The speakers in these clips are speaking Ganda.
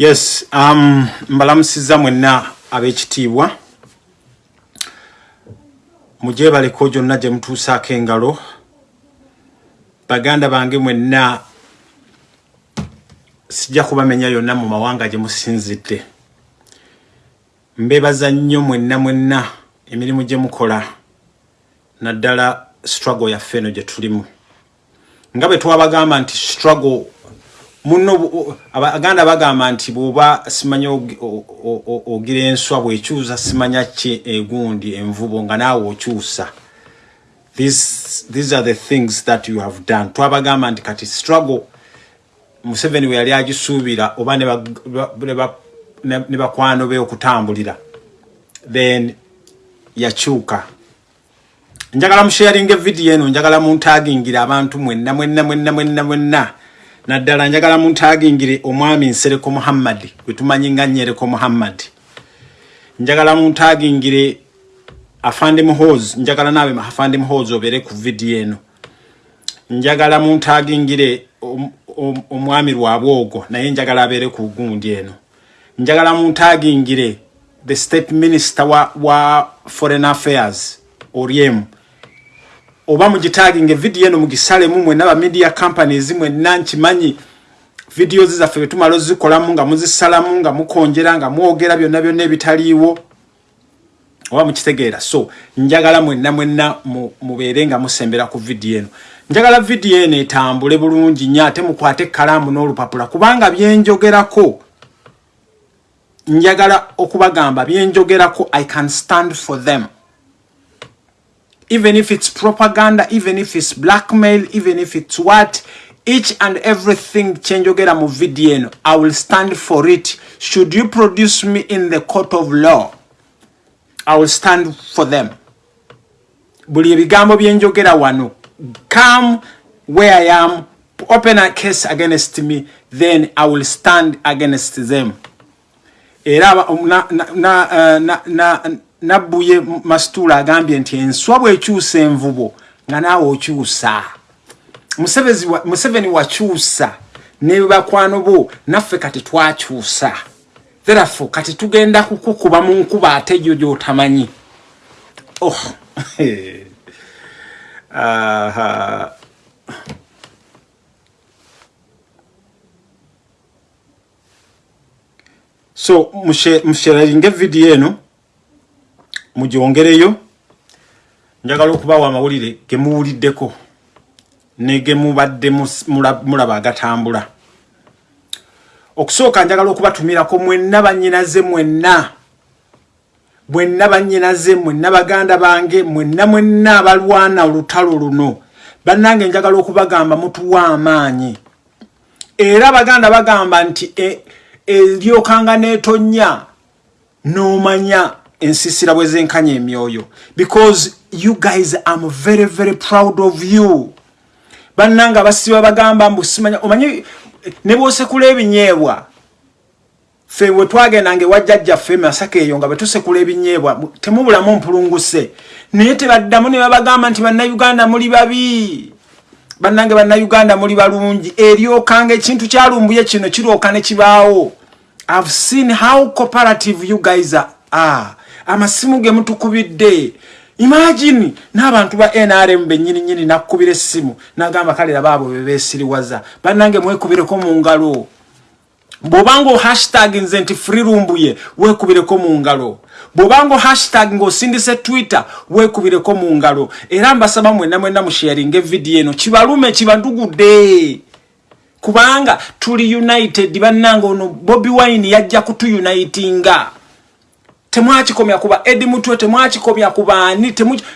yes um, mbalamusiza mwenna ab'ekitiibwa. Mujebaleko gyonna gye mutuusaako engalo baganda bange mwenna sijja kubamenya yonna mu mawanga gye musinzidde. Mbebaza nnyo mwenna mwenna emirimu gye mukola naddala struggle yaffe eno gye tulimu. Nga bwe twabagamba nti struggle muno abaganda bagamba nti bwoba simanyi ogira enswa bwekyusa simanya ki egundi envubo nga naawe okyusa. These, are the things that you have done. Twabagamba nti kati struggle museveni we yali agisuubira oba ne bakwano be okutambulira then yakyuka. Njagala musharinga evidiyo eno njagala muntagingira abantu mwenna mwenna mwenna mwenna mwenna naddala njagala muntagingire omwami nsereko muhammadi gwetumanyi nga nyereko muhammadi njagala muntagingire afande muhoz njagala nawe afande muhoz obere ku vidiyo eno. Njagala muntagingire omwami lwabwogo naye njagala abeere ku gundi eno. Njagala muntagingire the state minister wa, wa foreign affairs oriemu oba mugitaginga evidiyo eno mugisalemu mwena ba media companies mwenna nkimanyi vidiyo zizaffe betumala ozikolamu nga muzisalamu nga mukonjera nga mwogera byonna byonna ebitaliiwo oba mukitegeera. So njagala mwenna mwenna mubeere nga musembera ku vidiyo eno. Njagala vidiyo eno etambule bulungi nnyo ate mukwate ekkalaamu n'olupapula kubanga byenjogerako njagala okubagamba byenjogerako i can stand for them even if it's propaganda, even if it's blackmail, even if it's what, each and everything chenjogera mu video I will stand for it. Should you produce me in the court of law, I will stand for them. Buli ebigambo byenjogera wano, come where I am, open a case against me, then I will stand against them. Era eh, na na na, na, na nabbuye masitula agambye nti enswa bwekyusa envubo nga naawe okyusa. Museveni wakyusa ne bakwano bo naffe kati twakyusa. Therefo kati tugenda kukukuba mu nkuba ate gyo gyotamanyi. Oh. uh, so musheralinga evidiyo eno mujongereyo njagala okubawa amawulire gemuwuliddeko negemubadde mulaba agatambula. Okusooka njagala okubatumirako mwenna banyinaze mwenna mwenna banyinaze mwenna baganda bange mwenna mwenna abalwana olutalo luno. Bannange njagala okubagamba mutuwa amaanyi. Era abaganda bagamba nti eryokanga e, netonya nomanya ensisira bwe zenkanya emyoyo. Because you guys am very very proud of you. Bannanga basiba bagamba mbu simanya omanyi ne bwosekula ebinyeebwa. Fe bwe twagendanga ewajjajja ffe masaka eyo nga bwe tusekula ebinyeebwa temubulamu mpulunguse. Naye tebaddamu ne babagamba nti bannayuganda muli babi. Bannange bannayuganda muli balungi. Eryokanga ekintu kyalumbuye kino kirooka ne kibaawo. I've seen how cooperative you guys are. Amasimu ge mutukubidde. Imagine n'abantu ba nrm benyini nyini nakubira essimu nagamba kalera baabo bebesiriwaza bannange mwekubireko mu ngalo. Bwobanga ohashtag nze nti freerumbuye wekubireko mu ngalo. Bwobanga ohashtag ngaosindise twitter wekubireko mu ngalo. Era mbasaba mwena mwena musharinga evidiyo eno kibalume kibandugudde. Kubanga tuli united bannange ono bobi wine yajja kutuyunitinga temwakikomya kuba edi mutwe temwakikomya kubaani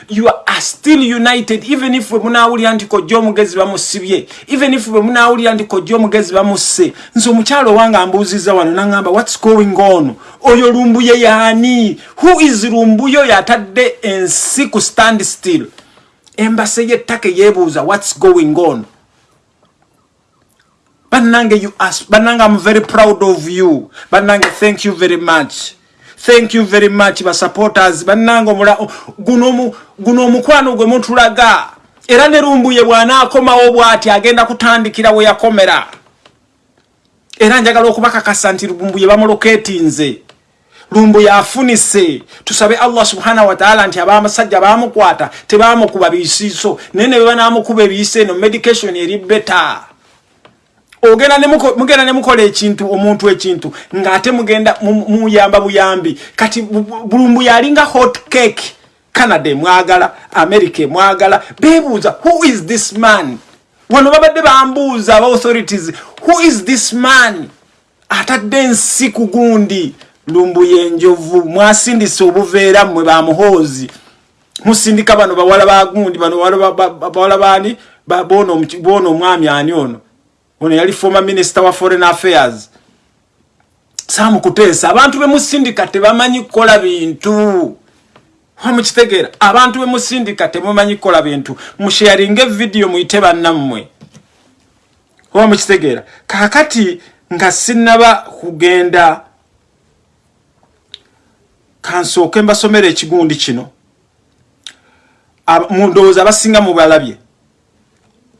you are still united even if we munawulira nti kojja omugezi bamusibye even if we munawulira nti kojja omugezi bamusse nze omukyalo owange ambuuziza wano nagamba whats going on? Oyo lumbuye yaani? Who is lumbuye yatadde ensi ku stand still? Embase yettaka yebuuza whats going on? Bannange you ask bannange i'm very proud of you. Bannange thank you very much thank you very much basupporters bannange guno omukwano gwe mutulaga era ne lumbuye bw'anaakomawo bw'ati agenda kutandikira we yakomera. Era njagala okubakakasa nti lumbuye bamuloketinze lumbuye afunise tusabe allah subhanahu wataala nti abamasajja bamukwata tebamukuba bisiiso. Naye ne bebanamukuba ebiiso eno medication eri beta mugenda nemukola ekintu omuntu ekintu ngaate mugenda muyamba buyambi. Kati bulumbuye alinga hot cake. Canada emwagala america emwagala. Bebuuza who is this man? Wano babadde bambuuza aba authorities who is this man? Atadde ensi ku gundi. Lumbuye enjovu mwasindisa obuveera mmwe bamuhoozi musindika bano bawala bagundi bano bawala bani bona omwami ani ono ono yali former minister wa foreign affairs. Samukuteesa abantu bemusindika tebamanyi kukola bintu. Wamukitegeera abantu bemusindika temumanyi kukola bintu. Musharinga evidiyo muyite bannammwe. Oba mukitegeera? Kakati nga sinaba kugenda kansooke mbasomera ekigundi kino. Mundowooza abasinga mubalabye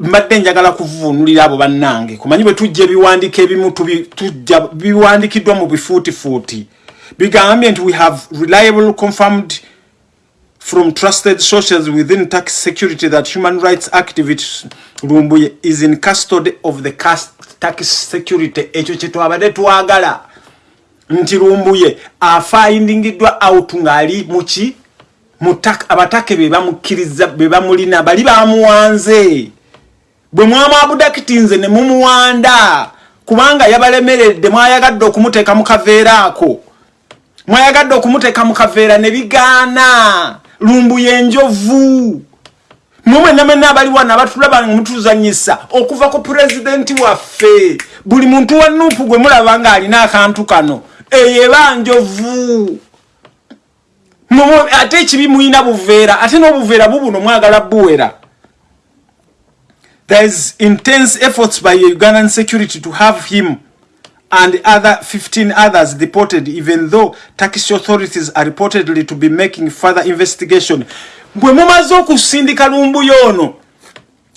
mbadde njagala kuvunulira abo bannange. Kumanyi bwe tujja ebiwandiiko ebimu tujja biwandikiddwa mu bifuutifuuti. Bigambye nti we have reliable confirmed from trusted sources within tax security that human rights activist lumbuye is in custody of the tax security. Ekyo kyetwabadde twagala. Nti lumbuye afindingiddwa out ngaali muki abatake bebamukkiriza bebamulina bali bamuwanze bwe mwamwabudakiti nze ne mumuwanda kubanga yabalemeredde mwayagadde okumuteeka mu kaveera ako. Mwayagadde okumuteeka mu kaveera ne bigaana lumbuye enjovu mumwena mwena abali wana abatulaba mutuzanyisa okuva ku pulezidenti waffe buli muntu wa nuupu gwe mulaba nga alina akantu kano eyo eba njovu. Ate ekibi muyina buveera ate n'obuveera bubuno mwagala buwera there is intense efforts by ugandan security to have him and other 15 others deported even though turkish authorities are reportedly to be making further investigation. Bwe mumaze okusindika lumbuyo ono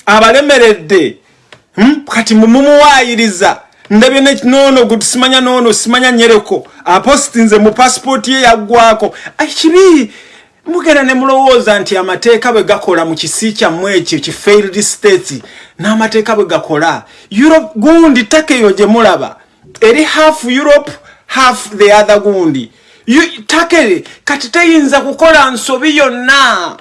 abalemeredde hmm? kati mumumuwayiriza ndabye nono guti simanya nono simanya nyereko. Aposti nze mu pasipoti ye yaggwako kibi mugenda ne mulowooza nti amateeka bwe gakola mu kisi kyammwe ekyo ki failed states n'amateeka bwe gakola europe gundi takeyo gye mulaba. Eri half europe half the other gundi. Takere kati teyinza kukola nsobi yonna.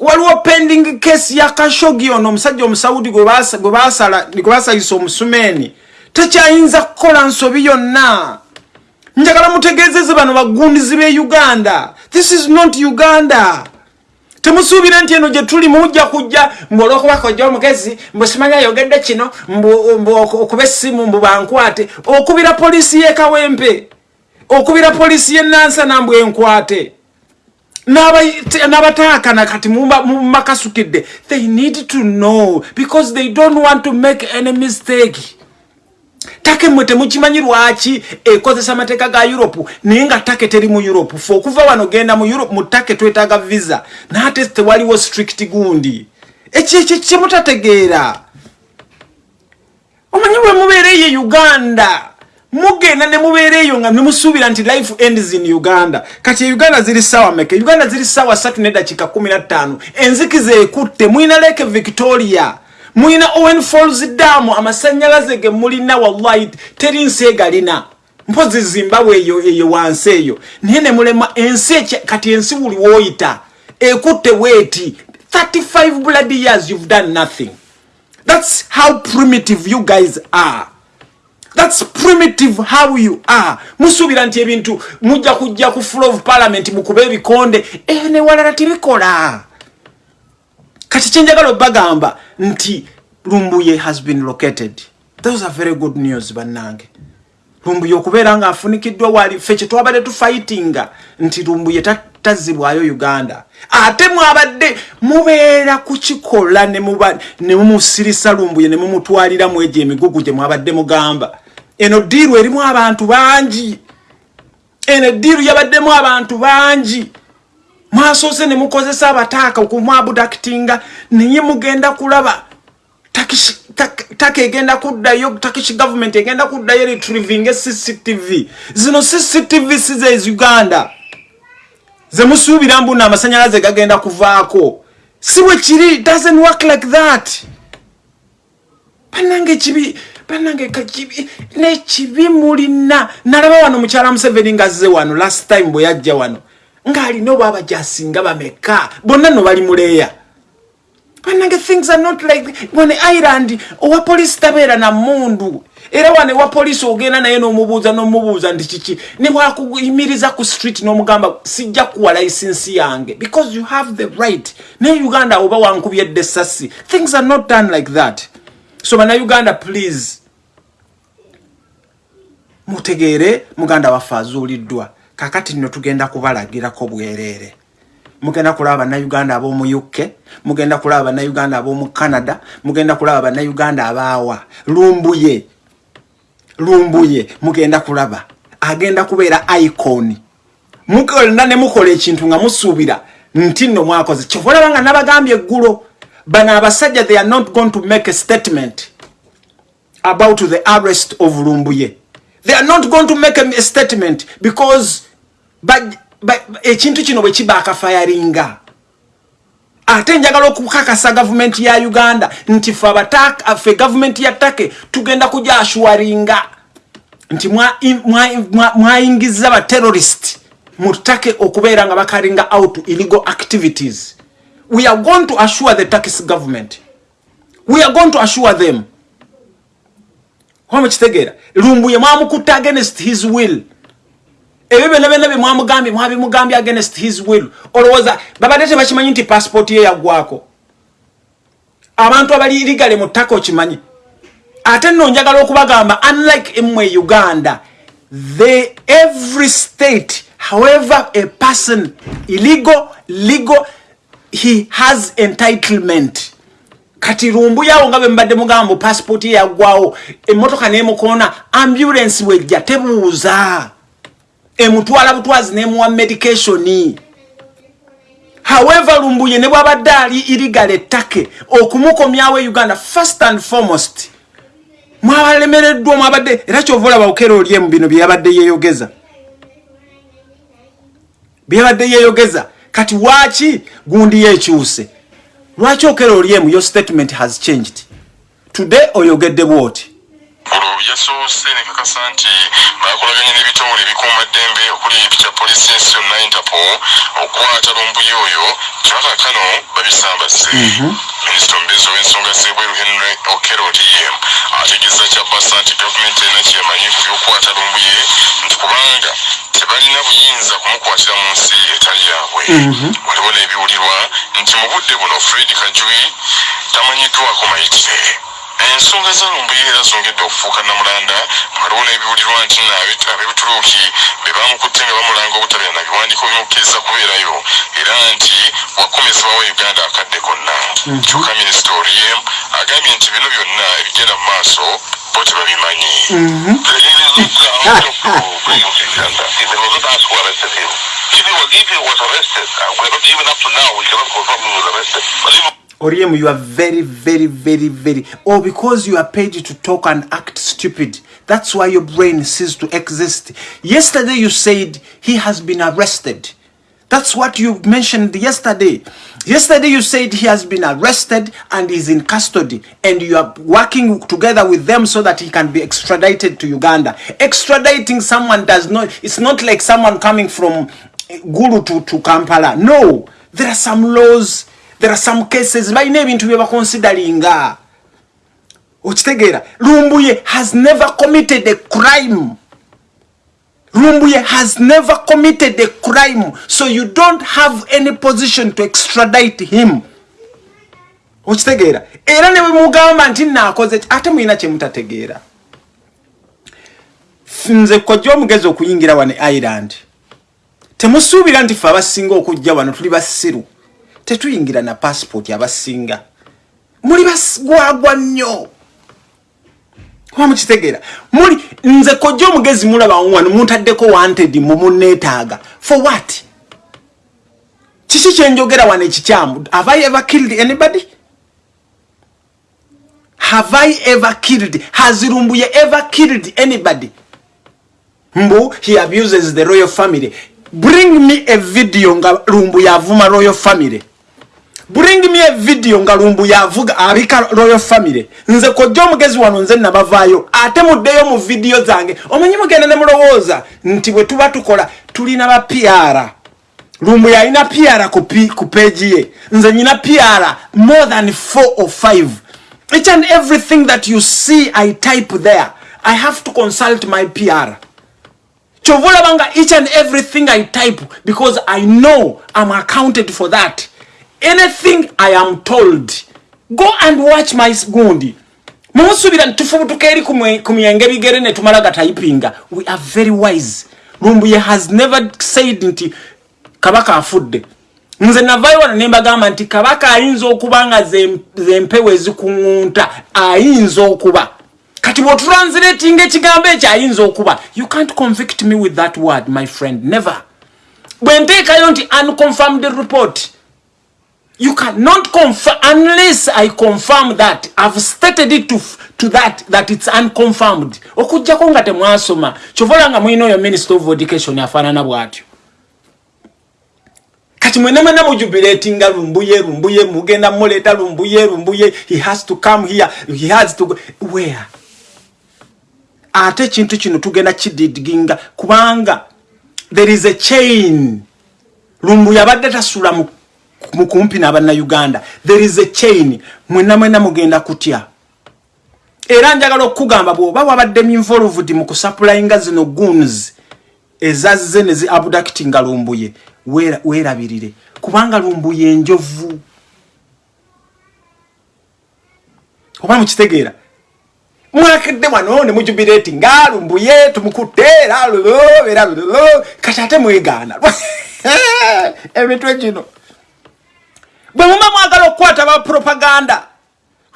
Waliwo pending case ya kashogi ono omusajja omusaudi gwe basalisa omusumeeni tekyayinza kukola nsobi yonna njagala mutegeezeze bano bagundizi b'e uganda. This is not uganda. Temusuubire nti eno gye tuli mujja kujja mbuolwokuba kojja omugezi mbusimanya ayogedde kino okuba essimu mbu bankwate. Okubira poliisi y'ekawempe okubira poliisi y'enansana mbu enkwate n'abataakana kati mumakasukidde they need to know because they don't want to make any mistake take mwe temukimanyi lwaki ekozesa amateeka ga europe naye nga take teri mu europe. Fe okuva wano genda mu europe mu take twetaaga visa. Naate tewaliwo strict gundi. Ekyekyo kyemutategeera omanyi bwe mubeereyo e uganda? Mugenda ne mubeera eyo nga nemusuubira nti life ends in uganda. Kati uganda ziri sawa meke uganda ziri sawa satu nedakiika kumi na ttaano. Enzikiza ekutte mwina leke victoria mulina owen falls damu amasanyalaze ge mulina wallahi teri nsi egalina mpozi zimbabwe eyo eyo wansi eyo. Naye ne mulema ensi kati ensi buli woyita ekutte weeti 35 blood years you've done nothing. That's how primitive you guys are. That's primitive how you are. Musuubira nti ebintu mujja kujja ku full of parliament mukuba ebikonde eyo newalala tebikola kati kyenjagala obagamba nti lumbuye has been located. Those are very good news bannange. Lumbuye okubeera nga afunikiddwa wali ffe kyetwabadde tufightinga nti lumbuye tazibwayo uganda. Ate mwabadde mubeera kukikola nemumusirisa lumbuye nemumutwalira mu egyo emigugu gye mwabadde mugamba. Eno diiru erimu abantu bangi. Eno ediiru yabaddemu abantu bangi mwasoose ne mukozesa abataaka okumwabudakitinga naye mugenda kulaba take egenda kuddayo takish government egenda kuddayo retrieving cctv zino cctv size uganda. Zemusuubira mbuna amasanyalaze gagenda kuvaako. Si bwe kiri doesn't work like that. Banange kibi banange kakibi nekibi mulina. Nalaba wano mukyala museveni ngaze wano last time bwe yajja wano ng'alina oba abajasinga bameka? Bonna no bali muleeya banange things are not like wane ireland owa polisi tabeera na mundu era wane wa polisi ogenda naye n'omubuuza n'omubuuza nti kiki? Ne bwakuyimiriza ku street n'omugamba sijja kuwa licensi yange. Because you have the right. Naye uganda oba wankubyedde essasi things are not done like that. So bannayuganda please mutegeere muganda waffe azuuliddwa kakati nno tugenda kubalagirako bwereere. Mugenda kulaba bannayuganda ab'omu uk mugenda kulaba bannayuganda ab'omu canada mugenda kulaba bannayuganda abaawa lumbuye lumbuye mugenda kulaba. Agenda kubeera icon. Mukolna ne mukola ekintu nga musuubira nti nno mwakoze. Kyova olaba nga nabagambye eggulo bano abasajja they are not going to make a statement about the arrest of lumbuye they are not going to make a statement because ekintu kino bwe kiba akafayaringa ate njagala okukakasa gavumenti ya uganda nti fe ffe gavumenti ya take tugenda kuja ashwaringa nti mwayingiza baterrorist mu take okubeera nga bakaringa out illegal activities. We are going to assure the turkish government. We are going to assure them wamukitegeera lumbuye mwamukutta against his will. Ebyo byonna byonna bye mwamugambye mwabimugambye against his will. Olowooza babadde tebakimanyi nti passipooti ye yaggwako abantu abali ligale mu ttaka okimanyi. Ate nno njagala okubagamba unlike emwe uganda the every state however a person illegal legal he has entitlement kati lumbuyawo nga bwe mbadde mugamba mu passipooti yaggwawo emmotoka nemukoona ambulance wejja tebuuza. Emutwala butwazi nemuwa medicationi however lumbuye ne bwabadde ali irigala ettake okumukomyawo e uganda first and foremost. Mwabalemereddwa mwabadde era kyova olaba okera olyemu bino byeyabadde yeyogeza byeyabadde yeyogeza kati waaki gundi yekyuse lwaki okera olyemu your statement has changed. Today oyogedde bwoti olwo yasoose nekakasa nti bakolaganye n'ebitongole ebikuuma ddembe okuli ekya polisi ensi yonna interpol okukwata lumbuye oyo kyakakano babisambaze mhm. minisita omubeezi ow'ensonga z'ebweru henry okero dm ategeeza kyabasa nti gavumenti erina kyemanyi ku byokukwata lumbuye nti kubanga tebalina buyinza kumukwatira mu nsi etali yaabwe mhm. waliwo n'ebiwulirwa nti mu budde buno fred kajuyi tamanyiddwako mayitire ensonga zalumbuye era zongedde okufuuka namulanda waliwo n'ebiwulirwa nti abebituruuki be bamukutte nga bamulanga obutabera na biwandiiko bimukkiriza kubeerayo era nti wakomezebwawo uganda akadde konna mhm. kyokka minisita oriem agambye nti bino byonna ebigenda mu maaso bo tebabimanyi mhm. If he was arrested, uh, we're not even up to now, we cannot confirm he was arrested. But even Oriem, you are very, very, very, very. Or oh, because you are paid to talk and act stupid. That's why your brain ceases to exist. Yesterday you said he has been arrested. That's what you mentioned yesterday. Yesterday you said he has been arrested and is in custody and you are working together with them so that he can be extradited to Uganda. Extraditing someone does not, it's not like someone coming from Gulu to, to Kampala. No, there are some laws there are some cases balina ebintu bye baconsideringa okitegeera lumbuye has never committed a crime. Lumbuye has never committed a crime. So you don't have any position to extradite him. Okitegeera era ne bwemugamba nti naakoze ate mulina kyemutategeera nze kojja omugezi okuyingira wano ireland temusuubira nti fe abasinga okujja wano tuli basiru tetuyingira na passport abasinga. Muli basgwagwa nnyo. Kuba mukitegeera muli nze kojja omugezi mulaba wano muntaddeko wanted mumunetaaga for what? Kiki kyenjogera wano ekikyamu? Have i ever killed anybody? Have i ever killed? Has lumbuye ever killed anybody? Mbu he abuses the royal family. Bring me a video nga lumbuye avuma royal family bring me a video nga lumbuye avuga abika royal family. Nze kojja omugezi wano nze nabavaayo. Ate muddeyo mu vidiyo zange. Omanyi mugenda ne mulowooza nti bwe tuba tukola tulina ba pr lumbuye alina pr ku, ku peegi ye. Nze nyina pr more than four or five. Each and everything that you see i type there. I have to consult my pr kyova olabanga each and everything i type because i know i'm accounted for that anything i am told go and watch my gundi. Mumusubira nitufubutuka eri ku myenge bigere netumala gatayipinga we are very wise. Lumbuye has never said nti kabaka afudde. Nze navayo wano nembagamba nti kabaka ayinza okuba nga zempewo ezikuŋunta ayinza okuba. Kati bwotranslatinga ekigambo ekyo ayinza okuba. You can't convict me with that word my friend never. Bwe nteekayo nti unconfirmed report you cannot confirm unless i confirm that i've stated it to, to that that it's unconfirmed. Okujjako nga temwasoma. Kyovola nga mwina oyo minister of education afaanana bw'atyo. Kati mwena mwena mujubilatinga lumbuye lumbuye mugenda muleeta lumbuye lumbuye. He has to come here. He has to go. Where? Ate ekintu kino tugenda kididiginga. Kubanga there is a chain. Lumbuye abadde tasula mukumpi n'abannayuganda. There is a chain. Mwena mwena mugenda kutya? Era njagala okukugamba bw'oba wabaddemu involved mu kusupplyinga zino guns ezazze ne zi abductinga lumbuye weerabirire. Kubanga lumbuye enjovu oba mukitegeera? Mwakidde wano ne mujubireti nga lumbuye tumukutte era era kati ate mwegaana emitwe gino bwe muba mwagala okukwata bapropaganda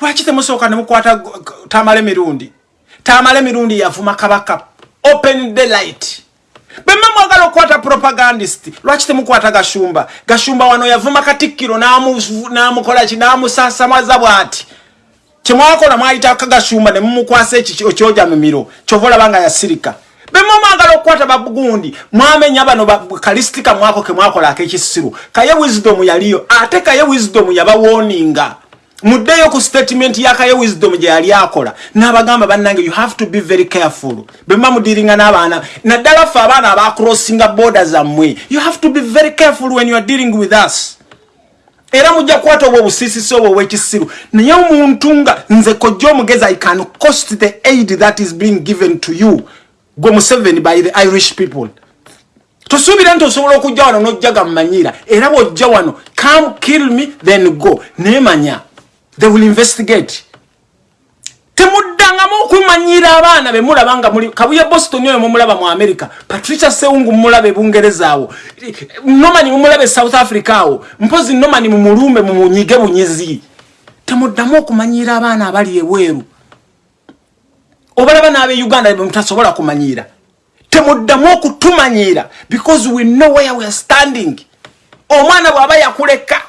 lwaki temusooka nemukwata tamale mirundi? Tamale mirundi yavuma kabaka open the light. Bemma mwagala okukwata propagandist lwaki temukwata gashumba? Gashumba wano yavuma katikkiro namukolaki namusasamaza bwati. Kyemwakola mwayitaka gashumba nemumukwasa ekyoja mumiro kyova olabanga yasirika bemma mwagala okukwata babugundi mwamenya bano kalistika mwako kemwakola akekisiru. Kaye wisdom yaliyo ate kaye wisdom yabawoninga. Muddeyo ku statement yakaye wisdom gye yali akola. N'abagamba bannange you have to be very careful. Bwemba mudiringa n'abaana. Naddala ffe abaana abacrossinga border zammwe. You have to be very careful when you are dealing with us. Era mujja kukwata obwo obusisisi obwo obwekisiru. Naye omuntu nga nze kojja omugezi i can cost the aid that is being given to you gwe museveni by the irish people. Tosuubira nti osobola okujja wano n'ojjaga mumanyira era bw'ojja wano come kill me then go. Neemanya. They will investigate. Temuddangamu okumanyira abaana bemulaba nga muli kabuye boston oyo mumulaba mu america. Patricia seungu mumulaba ebungereza awo. Nomani mumulaba e south africa awo. Mpozi nomani mumulumbe mumunyige bunyizi. Temuddamu okumanyira abaana abali ebweru obalaba n'abe uganda bemutasobola kumanyira. Temuddamu okutumanyira because we know where we are standing. Omwana bw'aba yakuleka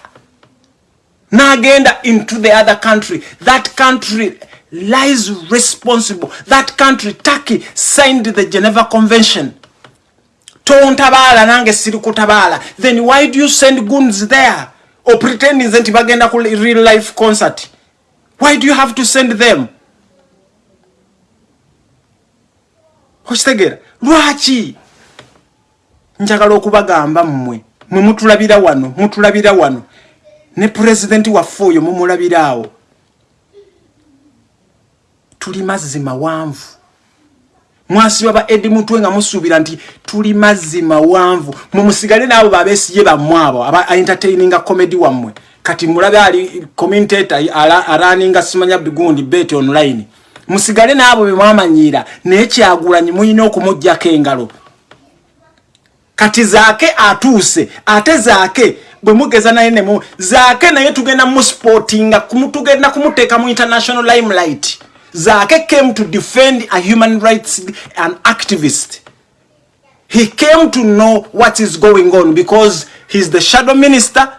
n'agenda into the other country that country lies responsible that country turkey signed the geneva convention. Tontabaala nange siri kutabaala. Then why do you send guns there or pretending nti bagenda ku real life concert? Why do you have to send them okitegeera lwaki? Njagala okubagamba mmwe mwe mutulabira wano mutulabira wano. Ne pulezidenti waffe oyo mumulabiraawo tuli mazzi mawanvu mwasiba ba edi mutwe nga musuubira nti tuli mazzi mawanvu mumusigale naabo babesiye bammwe abo aba entertaininga comedy wammwe. Kati mulabe ali commentator araninga simanya bigundi bet online musigale naabo bemwamanyiira naye kyagulanyi muyina okumugjako engalo. Kati zaake atuuse ate zaake bwe mugeza naye nemu zaake naye tugenda musportinga tugenda kumuteeka mu international limelight. Zaake came to defend a human rights an activist. He came to know what is going on because he's the shadow minister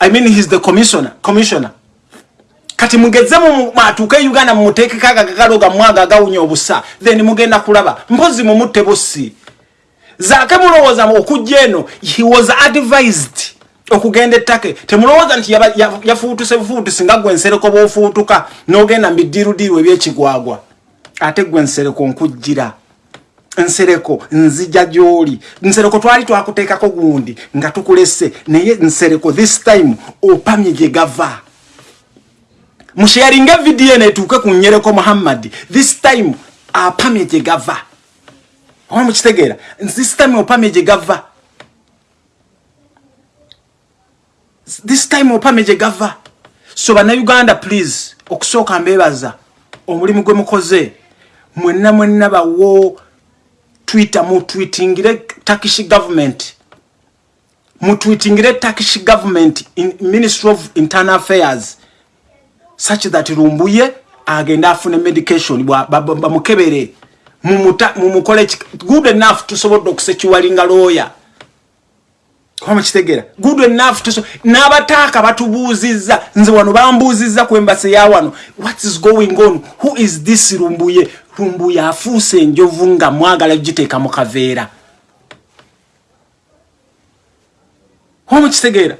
i mean he's the commissioner commissioner kati mugeze atuuke e uganda mumuteekeko agagagalo gammwaga agawunya obusa then mugenda kulaba mpozi mumutte busi zaake mulowooza okujja eno he was advised okugenda ettake. Temulowooza nti yafuutuse bufuutusi nga gwe nsereko bwofuutuka n'ogenda mubiddiirudiiru ebyekigwagwa. Ate gwe nsereko nkujjira. Nsereko nzija gy'oli. Nsereko twali twakuteekako gundi nga tukulese naye nsereko this time opamye gye gava musharinge vidiyo netuuke ku nyereko muhammadi this time apamye gye gava. Oba mukitegeera this time opamye gye gava. This time opamye gye gava. So bannayuganda please okusooka mbeebaza omulimu gwe mukoze mwenna mwenna bawo twitter mutwitingire turkish government. Mutwitingire turkish government in ministry of internal affairs such that lumbuye agenda afune medication bamukebere mumukole good enough tusobodde okusekiwalinga looya kwamukitegera good enough tuso n'abataaka batubuuzizza nze wano bambuuzizza ku embasi ya wano. What is going on? Who is this lumbuye? Lumbuye afuuse enjovu nga mwagala giteeka mu kaveera. Kwamukitegeera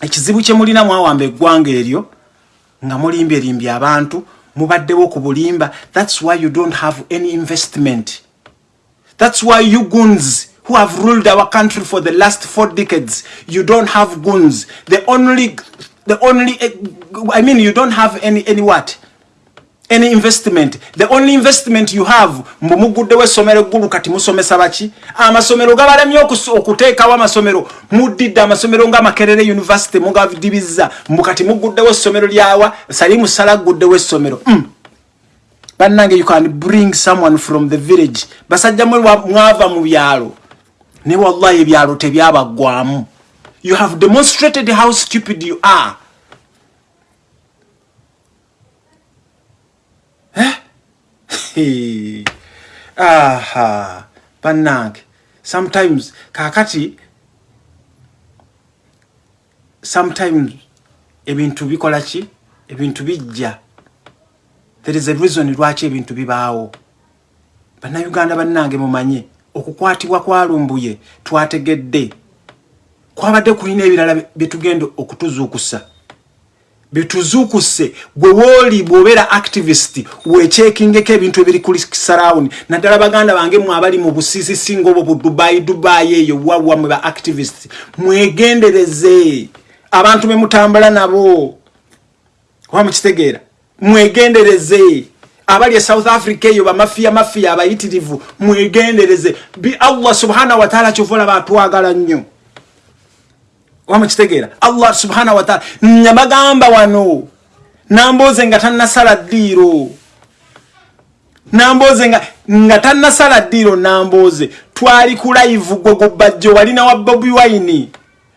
ekizibu kye mulina mwawamba eggwanga eryo nga mulimbyelimbye abantu mubaddewo ku bulimba. Thats why you don't have any investment. Thats why you guns who have ruled our country for the last four decades you don't have guns the only the only i mean you don't have any any what any investment. The only investment you have mbumuguddewo essomero eggulu kati musomesa baki? Amasomero gabalemye okuteekawo amasomero. Muddidde amasomero nga makerere university mugadibizza mbu kati muguddewo essomero lyawa salimu sala guddewo essomero mm. bannange you can bring someone from the village. Basajja mwe mwava mu byalo. Ne wallahi ebyalo tebyabaggwamu you have demonstrated how stupid you are aha. Bannange sometimes kakati sometimes ebintu bikola ki? Ebintu bijja. There is a reason lwaki ebintu bibaawo. Bannayuganda bannange mumanye okukwatibwa kwalumbuye twategedde. Kwabadde kulina ebirala byetugenda okutuzuukusa bituzuukuse gwe wooli bw'obeera activist wekyekingeko ebintu ebiri ku sarawuni naddala baganda bange mwe abali mu busiisisi ngaobwo bu dubayi dubayi eyo wawammwe ba activist mwegendereze. Abantu be mutambula nabo. Oba mukitegeera? Mwegendereze. Abali e south africa eyo bamafiya mafiya abayitirivu mwegendereze. Allah subhanahu wataala kyova olaba atwagala nnyo wamukitegeera allah subhanahu wataala nyabagamba wano namboze nga tanasala ddiiro. Namboze nga nga tanasala ddiiro namboze twali ku live gwe gubajjo walina wa bobi wine.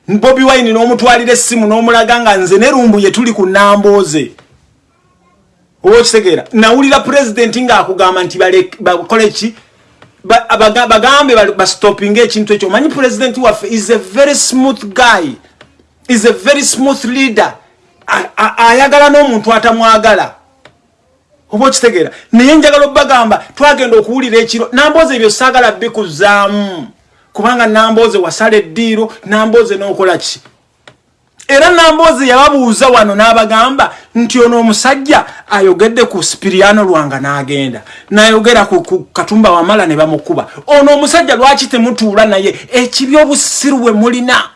Bobi wine n'omutwalira essimu n'omulaga nga nze nerumbuye tuli ku namboze oba okitegeera? Nawulira pulezidenti ng'akugamba nti bakole ki bagambe bastopinga ekintu ekyo. Omanyi pulezidenti waffe is a very smooth guy. Is a very smooth leader. Ayagala n'omuntu atamwagala. Oba okitegeera? Naye njagala obbagamba twagenda okuwulira ekiro. Namboozi ebyo saagala bikuzaamu kubanga namboozi wasala eddiiro namboozi n'okola ki era namboozi yababuuza wano n'abagamba nti ono omusajja ayogedde ku sipiriano lwanga n'agenda. Nayogera ku katumba wamala ne bamukuba. Ono omusajja lwaki temutuula naye? Ekibi obusiru bwe mulina.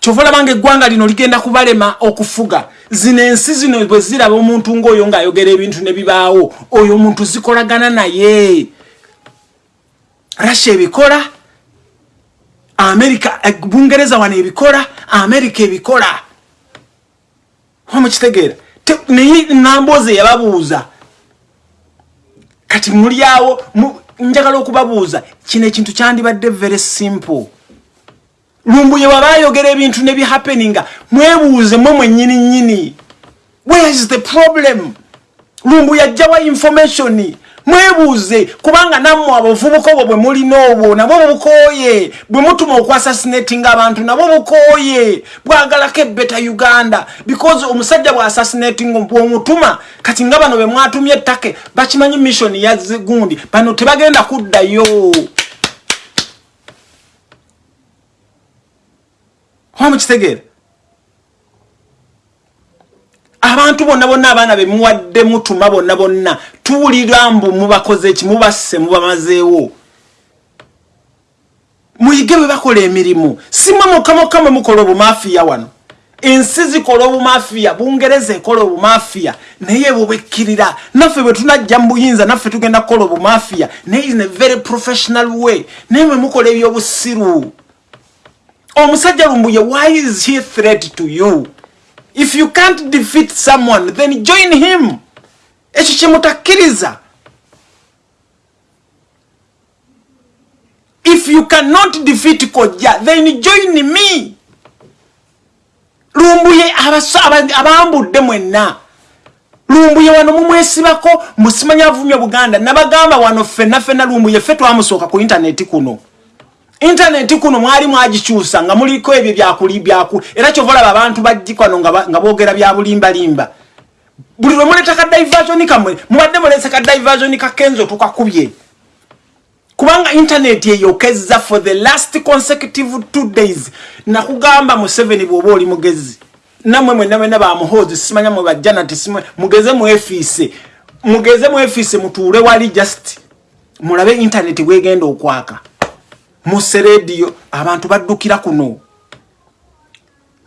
Kyova olabanga eggwanga lino ligenda kubalema okufuga. Zino ensi zino bwe ziraba omuntu ngaoyo ng'ayogera ebintu ne bibaawo oyo omuntu zikolagana naye. Russia ebikola amerika bungereza wano ebikola amerika ebikola omukitegeera naye namboozi eyababuuza kati mulyawo njagala okubabuuza kino ekintu kyandibadde very simple. Lumbuye waba ayogera ebintu nebihappeninga mwebuuze mwe mwenyini nyini where is the problem? Lumbuye ajjawa information mwebuuze kubanga nammwe abavubuka obwo bwe mulina obwo nabwo bukooye bwe mutuma okuasasinatinga abantu nabwo bukooye bwagalako ebeta uganda because omusajja bwaasasinatinga bwomutuma kati nga bano be mwatumye ettake bakimanyi missioni yazigundi bano tebagenda kuddayo. Oba mukitegeera abantu bonna bonna abaana be muwadde mutuma bonna bonna tuwulira mbu mubakoze eki mubasse mubamazeewo. Muyige bwe bakola emirimu. Simwe mukamokka mwe mukola obumafiya wano. Ensi zikola obumafiya bungereza ekola obumafiya. Naye bwebekkirira naffe bwe tunajja mu buyinza naffe tugenda kukola obumafiya. Naye in a very professional way. Naye mwe mukola ebyobusiru. Omusajja lumbuye why is he threat to you if you can't defeat someone then join him. Ekyo kyemutakkiriza if you cannot defeat kojja then join me. Lumbuye abambudde mwenna. Lumbuye wano mumwesibako musimanya avumya buganda. Nabagamba wano fenna fenna lumbuye ffe twamusooka ku intaneti kuno intaneti kuno mwali mwagikyusa nga muliko ebyo byakuli byaku. Era kyovalaba abantu bagikano nga boogera bya bulimbalimba. Buli lwe muleta ka diversion kamwe mubadde mulese ka diversion kakenzo tukakubye. Kubanga intaneti eyokeza for the last consecutive two days. Nakugamba mu seven bwoba oli mugezi. Namwe mwena mwena bamuhozi simanya mwe bajjana tisimwe mugeze mwefiise. Mugeze mwefiise mutuule wali just. Mulabe intaneti bwegenda okwaka musse rediyo abantu baddukira kuno.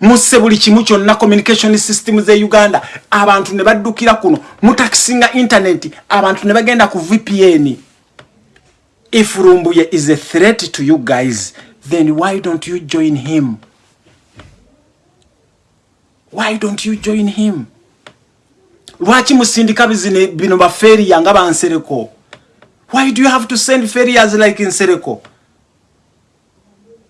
Musse buli kimu kyonna communication system ze uganda abantu ne baddukira kuno. Mutakisinga intaneti abantu ne bagenda ku vpn if rumbuye is a threat to you guys then why don't you join him? Why don't you join him? Lwaki musindika bino baferiya nga bansereko why do you have to send ferias like insereko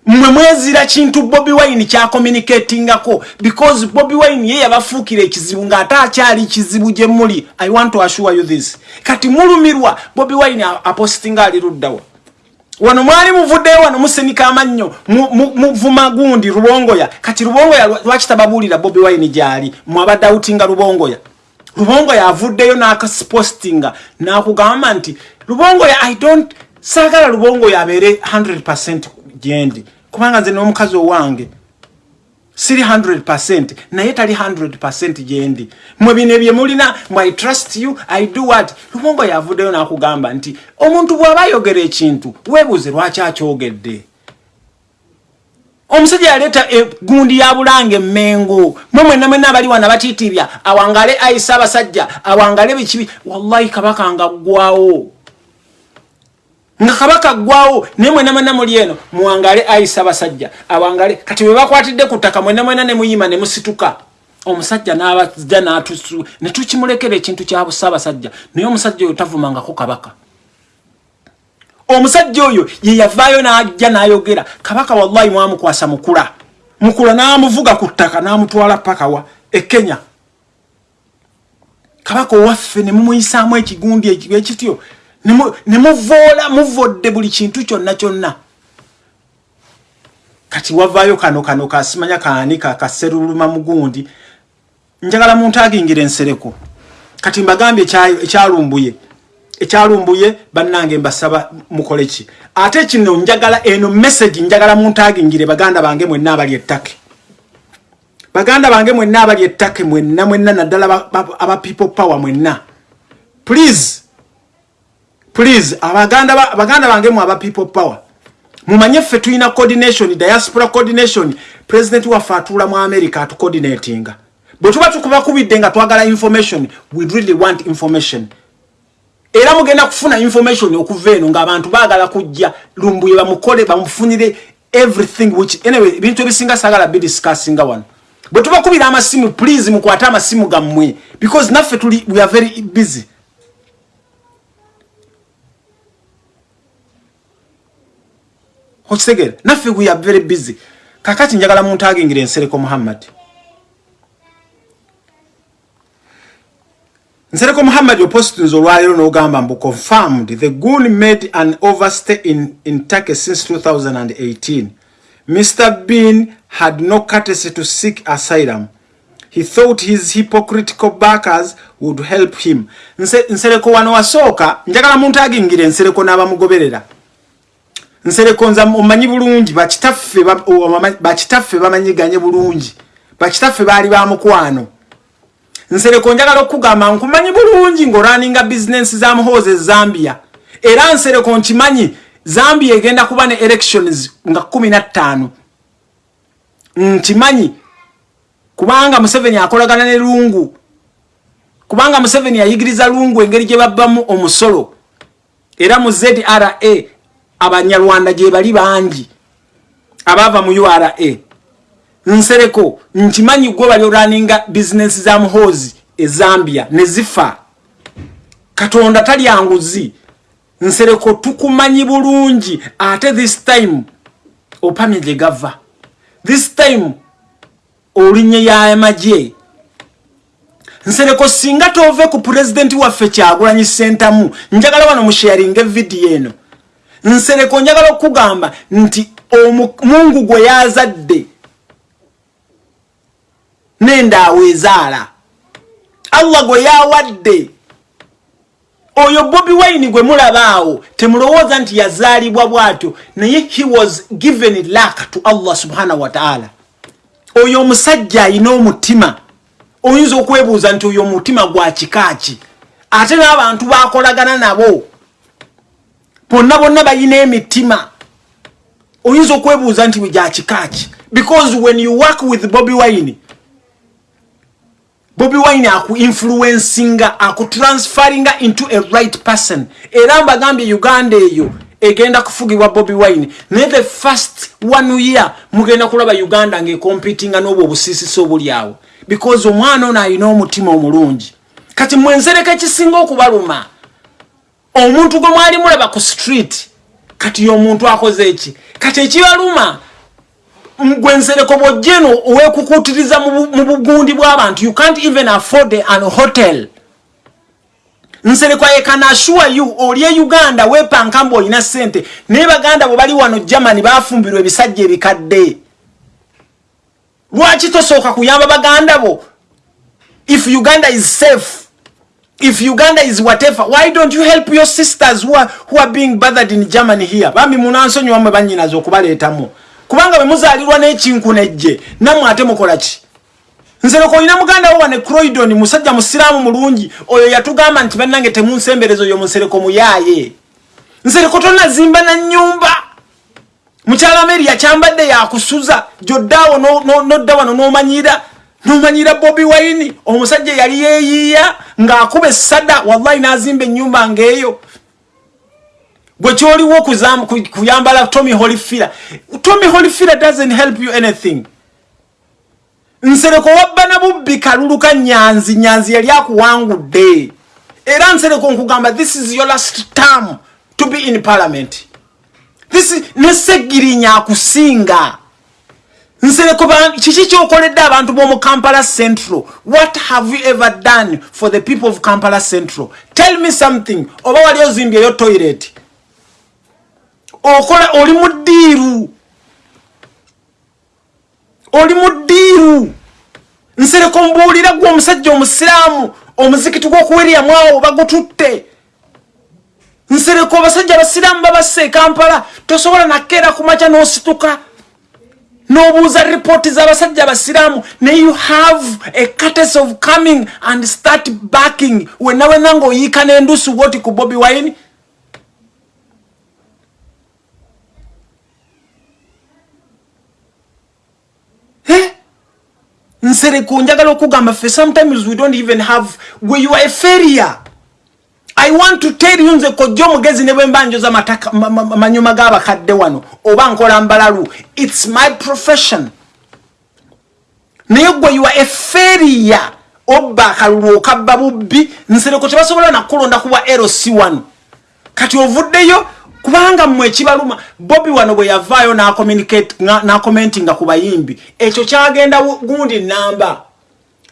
mwe mwezira kintu bobi wine kyakomunicatingako because bobi wine ye yabafuukira ekizibu ng'ate akyali kizibu gye muli. I want to assure you this. Kati mulumirwa bobi wine apostinga ali luddawa wano mwali muvuddeyo wano musenika amannyo muvuma gundi lubongoya. Kati lubongoya lwaki tababuulira bobi wine gyali? Mwabadde awutinga lubongoya. Lubongoya avuddeyo n'akaspostinga n'akugamba nti lubongoya i don't saagala lubongoya abeere 100 gyendi kubanga nze n'omukazi owange siri 100 naye tali 100 gyendi mwe bino bye mulina mw i trust you i do what? Lubongo yavuddeyo n'akugamba nti omuntu bw'aba ayogera ekintu weebuuze lwaki akyogedde. Omusajja yaleeta egundi ya bulanga emmengo mwe mwena mwena abali wana batiitirya awangale ayisa abasajja awangale bikibi wallahi kabaka nga ggwawo nga kabaka gwawo naye mwena mwena muli eno muwangale ayisa abasajja awangale kati bwe bakwatidde ku ttaka mwena mwena ne muyima ne musituka. Omusajja n'abajja n'atusu ne tukimulekera ekintu kya busaabasajja naye omusajja oyo tavumangako kabaka. Omusajja oyo ye yavaayo n'ajja n'ayogera kabaka wallahi mwamukwasa mukula. Mukula n'amuvuga ku ttaka n'amutwala pakawa e kenya. Kabaka owaffe ne mumuyisaamu ekigundi ekityo nemuvoola muvodde buli kintu kyonna kyonna. Kati wavaayo kano kano kasimanya kaani kakaseruluma mugundi. Njagala muntu agingira ensereko kati mbagambye ekyalumbuye. Ekyalumbuye bannange mbasaba mukole ki? Ate kino njagala eno message njagala muntu agingire baganda bange mwenna abali ettake. Baganda bange mwenna abali ettake mwenna mwenna naddala aba people power mwenna. Please please abaganda baganda bange mu aba people power mumanye ffe tulina coordination diaspora coordination. President waffe atuula mu america atucoordinatinga bwe tuba tukubakubidde nga twagala information we really want information. Era mugenda kufuna information okuva eno ngaabantu baagala kujja lumbuye bamukole bamufunire everything which anyway ebintu ebisinga sagala bidiscussinga wano. Bwe tubakubira amasimu please mukwate amasimu gammwe because naffe tuli we are very busy okitegere naffe we are very busy. Kakati njagala muntu agingira ensereko muhammad. Nsereko muhammad opositions olwaleero n'ogamba mbu confirmed the goon made an overstay in, in turkey since 2018 mr bean had no courtesy to seek asylum. He thought his hypocritical backers would help him. Nsereko wano wasooka njagala muntu agingire nsereko n'abamugoberera nsereko nza omanyi bulungi bakitaffe bamanyiganye bulungi. Bakitaffe baali bamukwano nsereko njagala okugamba nkumanyi bulungi ngaolaninga bizinensi za muhoozi ezambia era nsereko nkimanyi zambia egenda kuba ne elections nga kumi nattaano nkimanyi kubanga museveni akolagana ne lungu. Kubanga museveni ayigiriza lungu engeri gye babbamu omusolo. Era mu zra abanyarwanda gye bali bangi. Abaava mu ura nsereko nkimanyi gwe bali olaninga bizinesi za muhoozi ezambia ne zifa. Katonda talyanguzi nsereko tukumanyi bulungi ate this time opamye gye gava. This time olinye yamagye nsereko singa tove ku pulezidenti waffe kyagulanyi sentamu njagala wano musharinga evidiyo eno nsereko njagala okugamba nti omungu gwe yazadde nendaawo ezaala. Allah gwe yawadde. Oyo bobi wine gwe mulabaawo temulowooza nti yazaalibwa bwatyo naye he was given lak to allah subhanahu wataala oyo omusajja ayina omutima oyinza okwebuuza nti oyo omutima gwa kikaaki ate n'abantu bakolagana nabo bonna bonna balina emitima. Oyinza okwebuuza nti gya kikaaki? Because when you work with bobi wine bobi wine akuinfluencinga akutransferinga into a right person. Era mbagambye uganda eyo egenda kufugibwa bobi wine. Naye the first one year mugenda kulaba uganda ngaecompetinga n'obwo obusisisi obuli awo. Because omwana ono alina omutima omulungi. Kati mwensereka ekisinga okubaluma omuntu gwe mwali mulaba ku street kati omuntu akoze eki? Kati ekibaluma gwensereko bwojeno owekukutiriza mu bugundi bw'abantu you can't even afford an hotel. Nsereko ekanasure you oli e uganda wepanka mbu olina sente naye baganda bwe bali wano germany bafumbirwa ebisajja ebikadde. Lwaki tosooka kuyamba baganda bo? If uganda is safe if uganda is whatever why don't you help your sisters who are, who are being bothered in germany here? Bambi munansonyiwamwe banyinaza okubaleetamu. Kubanga bwemuzalirwa n'ekinku nejje nammwe ate mukola ki? Nsereko olina muganda wo wane croydon musajja musiraamu mulungi oyo yatugamba nti bannange temunsembereza oyo musereko muyaaye. Nsereko tonazimba na nyumba mukyala meri yakyambadde yakusuza gyoddaawo nodda wano nomanyira nomanyira bobi waini omusajja yali yeeyiiya ng'akuba essada wallahi n'azimba ennyumba ng'eyo. Gwe kyoliwo kuyambala tommy holifira tommy holifira doesn't help you anything. Nsereko wabba na bubbi kaluluka nyanzi nyanzi yali akuwangudde. Era nsereko nkugamba this is your last term to be in parliament. This nesegirinya akusinga nsereko kiki kyokoledde abantu b'omu kampala central? What have you ever done for the people of kampala central? Tell me something. Oba wali ozimbyeyo toilet? Okola oli mudiiru oli mudiiru nsereko mbuulira gwe omusajja omusiraamu omuzikiti gw'okuweryamu awo bagututte nsereko abasajja abasiraamu babassa ekampala tosobola nakeera ku maca n'osituka n'obuuza ripooti z'abasajja abasiraamu. Naye you have a cartes of coming and start backing wenna ng'oyiika n'endusu bwoti ku bobi wine. Nsereko njagala okugamba fe sometimes we don't even have we you are a failure i want to tell you nze kojja omugezi ne bwemba njoza manyuma g'abakadde wano oba nkola mbalalu. Its my profession. Naye gwe you are a failure. Obba akalulu okabba bubbi. Nsereko tebasobola nakulonda kuba lc1 kati ovuddeyo kubanga mmwe ekibaluma bobi wano bwe yavaayo n'akomentinga ku bayimbi. Ekyo kyagenda gundi namba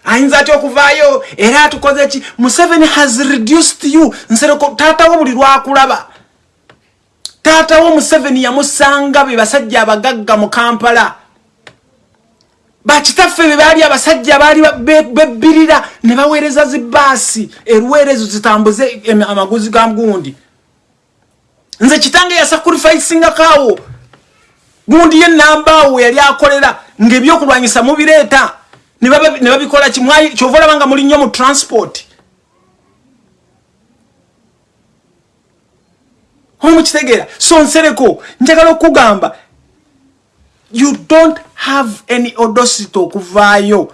ayinza atya okuvaayo? Era atukoze ki? Museveni has reduced you. Nsereko taatawo buli lwakulaba. Taatawo museveni yamusanga be basajja abagagga mu kampala. Bakitaffe be baali abasajja baali bebbirira ne baweereza zibaasi eruweerezo zitambuze amaguzi ga gundi. Nze kitange yasakurifisingakaawo gundi ye nambaawo yali akolera ngaebyokulwanyisa mubireeta ne babikola kimwayi kyova olaba nga muli nnyo mu transport. Omukitegeera so nsereko njagala okugamba you don't have any audacity okuvaayo.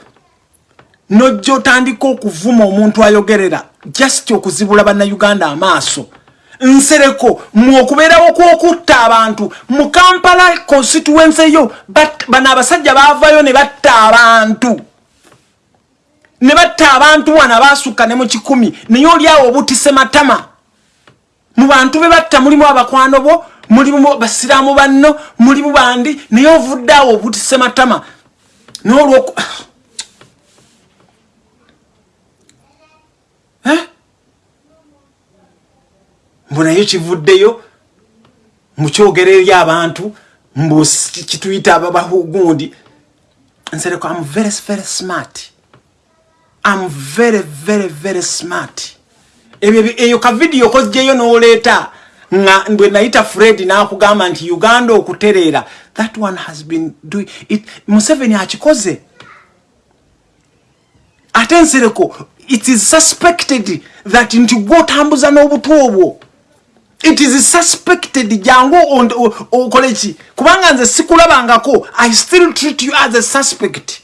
Nojja otandika okuvuma omuntu ayogerera just okuzibula bannayuganda amaaso. Nsereko mweokubeerawo kwokutta abantu mu kampala constituency eyo bano abasajja baavayo ne batta abantu ne batta abantu wana baasukka ne mu kikumi naye oliawo obutise matama. Mu bantu be batta mulimu abakwano bo mulimu basiraamu banno mulimu bandi naye ovudde awo obutise matama. Nolwoku eh? mbu naye kivuddeyo mukyogera eri abantu mbu kituyita ababahugundi nsereko am very very smart am very very very smart. Eyo kavidiyo kozjeyo noleeta nga bwe nayita fred nakugamba nti uganda okutereera that one has been doing it museveni akikoze. Ate nsereko it is suspected that nti gwotambuza n'obutu obwo. It is suspected jangu okoleki kubanga nze sikulabangako i still treat you as a suspect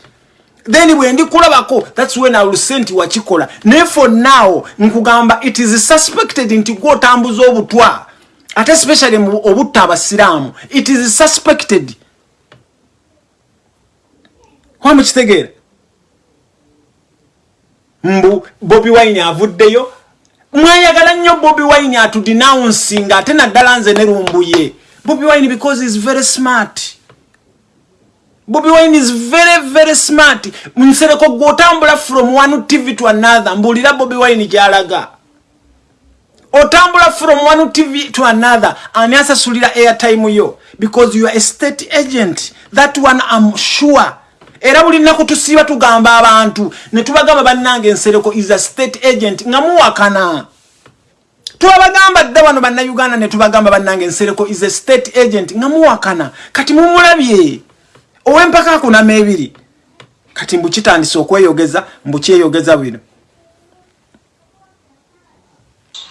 then bwe ndikulabako thats when iwill say nti wakikola. Naye for now nkugamba it is suspected nti gwotambuza obutwa. Ate especially obutta abasiraamu it is suspected. Wamukitegeera mbu bobi wine avuddeyo? Mwayagala nnyo bobi wine atudenouncinga ate naddala nze ne lumbuye. Bobi wine because is very smart bobi wine is very very smart. Nsereko gweotambula from one tv to another mbuulira bobi wine gyalaga. Otambula from one tv to another ani asasulira airtime yo because you are a state agent. That one am sure. Era buli nnaku tusiiba tugamba abantu ne tubagamba bannange ensereko is a state agent nga muwakana. Twabagamba dda wano bannayuganda ne tubagamba bannange ensereko is a state agent nga muwakana. Kati mumulabye ow'empaka akunama ebiri kati mbukitandise okweyogeza mbukyeyogeza bino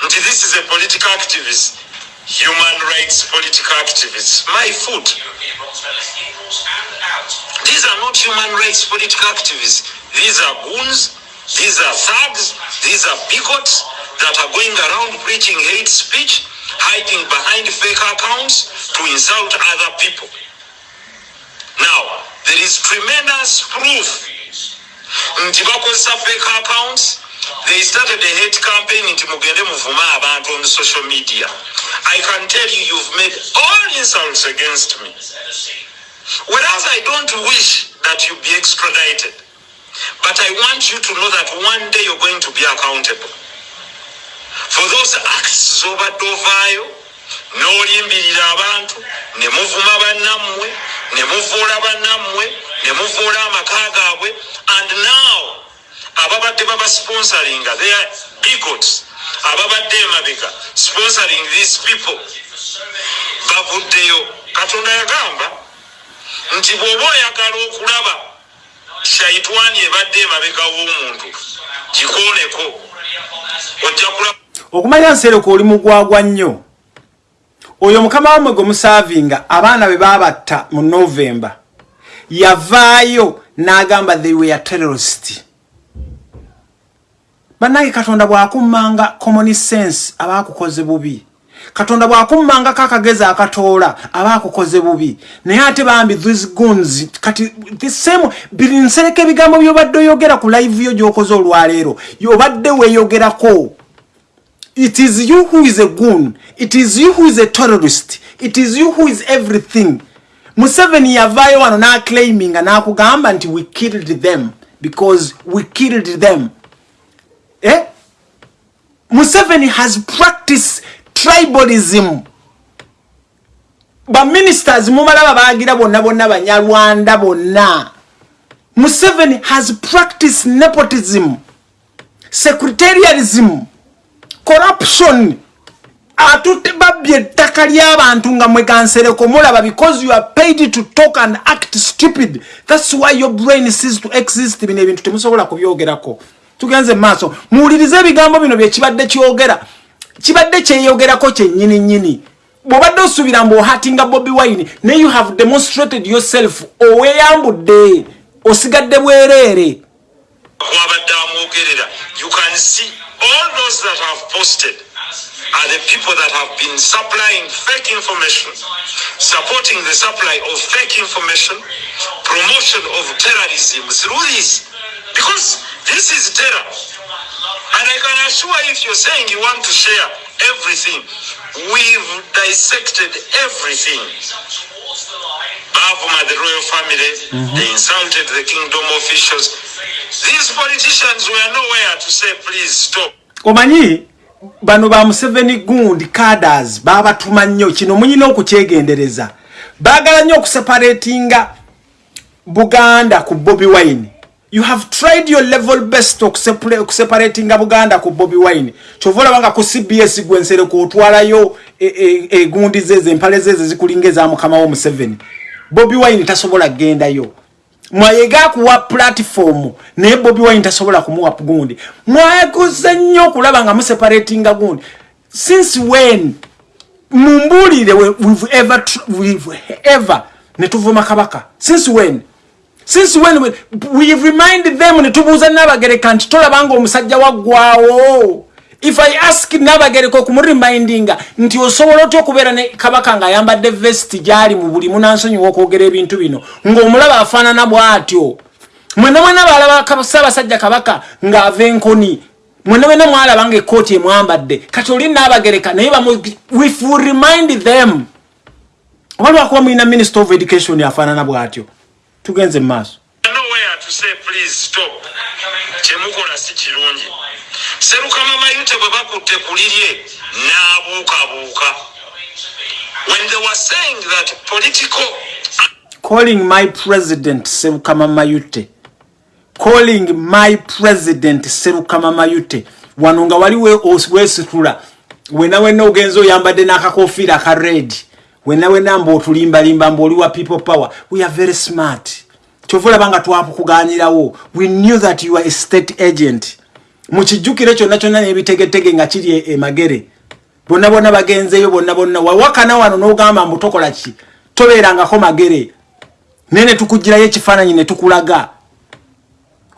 nti this is a political activist. Human rights political activists. My foot. These are not human rights political activists. These are goons. These are thugs. These are bigots that are going around preaching hate speech hiding behind fake accounts to insult other people now there is tremendous proof. Nti bakozesa fake accounts they started a hate campaign nti mugende muvuma abantu on social media. I can tell you you've made all insults against me. Whereas i don't wish that you be extradited but i want you to know that one day you're going to be accountable. For those acts zobadde ovaayo n'olimbirira abantu ne muvuma bannammwe ne muvuula bannammwe ne muvuula amaka gaabwe and now ababadde babasponsoringa theyar bigots. Ababadde emabega sponsoring these people. Bavuddeyo katonda yagamba nti bw'oba oyagala okulaba shaitwani ebadde emabega w'omuntu gikooneko ojja kulaba. Okumanya nsereko oli mugwagwa nnyo oyo mukama wamwe gwe musaavinga abaana be babatta mu novemba yavaayo n'agamba they were terrorist. Bannange katonda bw'akummanga common sense aba akukoze bubi. Katonda bw'akummangako akagezi akatoola aba akukoze bubi. Naye ate bambi these guns kati same biri nsereka ebigambo byobadde oyogera ku live yo gy'okoze olwaleero yobadde weeyogerako it is you who is a goon. It is you who is a terrorist. It is you who is everything. Museveni yavaayo wano n'aclaiminga n'akugamba nti we killed them because we killed them. Eh? museveni has practiced tribalism. Baministers mumalaba bagira bonna bonna banyarwanda bonna. Museveni has practiced nepotism secretarialism corruption. Atutte babbye ettaka ly'abantu nga mwegansereko mulaba because you are paid to talk and act stupid. Thats why your brain sees to exist. Bino ebintu temusobola kubyogerako. Tugenze mumaaso muwulirize ebigambo bino byekibadde kyogera. Kibadde kyeyogerako kyennyini nnyini bw'obadde osuubira mbu ohatinga bobi wine naye you have demonstrated yourself oweeyambudde osigadde bwereere. Wabadde amwogerera. You can see all those that have posted are the people that have been supplying fake information, supporting the supply of fake information, promotion of terrorism through this. Because this is terror. And I can assure you, if you're saying you want to share everything, we've dissected everything. Bavuma, the royal family, mm-hmm. they insulted the kingdom officials. These politicians were nowhere to say, please stop. Omanyi, bano ba museveni gundi caders babatuma nnyo. Kino munyina okukyegendereza. Baagala nnyo okuseparatinga buganda ku bobi wine. You have tried your level best okuseparatinga buganda ku bobi wine. Kyova olabanga ku cbs gwensereko otwalayo egundi e, e, zezo empale zezo zikulinga ezamukama wo museveni. Bobi wine tasobola kgendayo mwayega kuwa platform naye bobi wine tasobola kumuwa gundi. Mwayaguze nnyo okulaba nga museparatinga gundi. Since when? Mumbulire we've ever, we've ever netuvuma kabaka. Since when? Since when we've reminded them netubuuza nabagereka nti tolabanga omusajja waggwawo if i ask nabagereko kumuremindinga nti osobola otya okubeera ne kabaka ngaayambadde vest gyali mu buli munansonyiwa okwogera ebintu bino ng'omulaba afaanana bw'atyo? Mwena mwena baalaba saabasajja kabaka ng'ava enkoni mwena mwena mwalaba nga ekkooti emwambadde kati oli naabagereka naye if we remind them oba lwakuba mulina minister of education afaanana bw'atyo? Tugenze mu maaso serukama mayute bwe bakutte ku lirye n'abuukabuuka. When they were saying that political calling my president serukama mayute. Calling my president serukama mayute. Wano nga wali weesitula wena wena ogenza oyambadde n'akakofiira aka red. Wena wena mba otulimbalimba mba oli wa people power. We are very smart. Kyova olaba nga twakukuganyirawo. We knew that you are a state agent mukijjukire kyonna kyonna nebitegetege nga kiri emagere bonna bonna bagenzeyo bonna bonna wawakana wano nogamba mbu tokola ki? Tobeerangako magere. Naye netukugirayo ekifaananyi netukulaga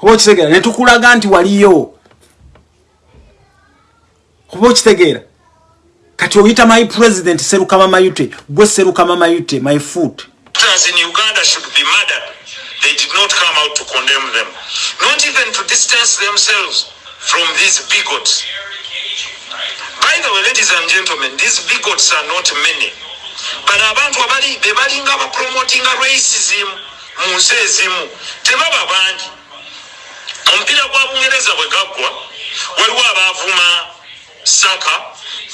oba okitegeera netukulaga nti waliyo. Oba okitegeera kati oyita my president serukama mayute gwe serukama mayute my foot. They did not come out to condemn them, not even to distance themselves from these bigots. By the way, ladies and gentlemen, these bigots are not many. But abantu abali bebalinga ba promoting racism mu nsi ezimu tebaba bangi omupiira gwa bungereza bwe saka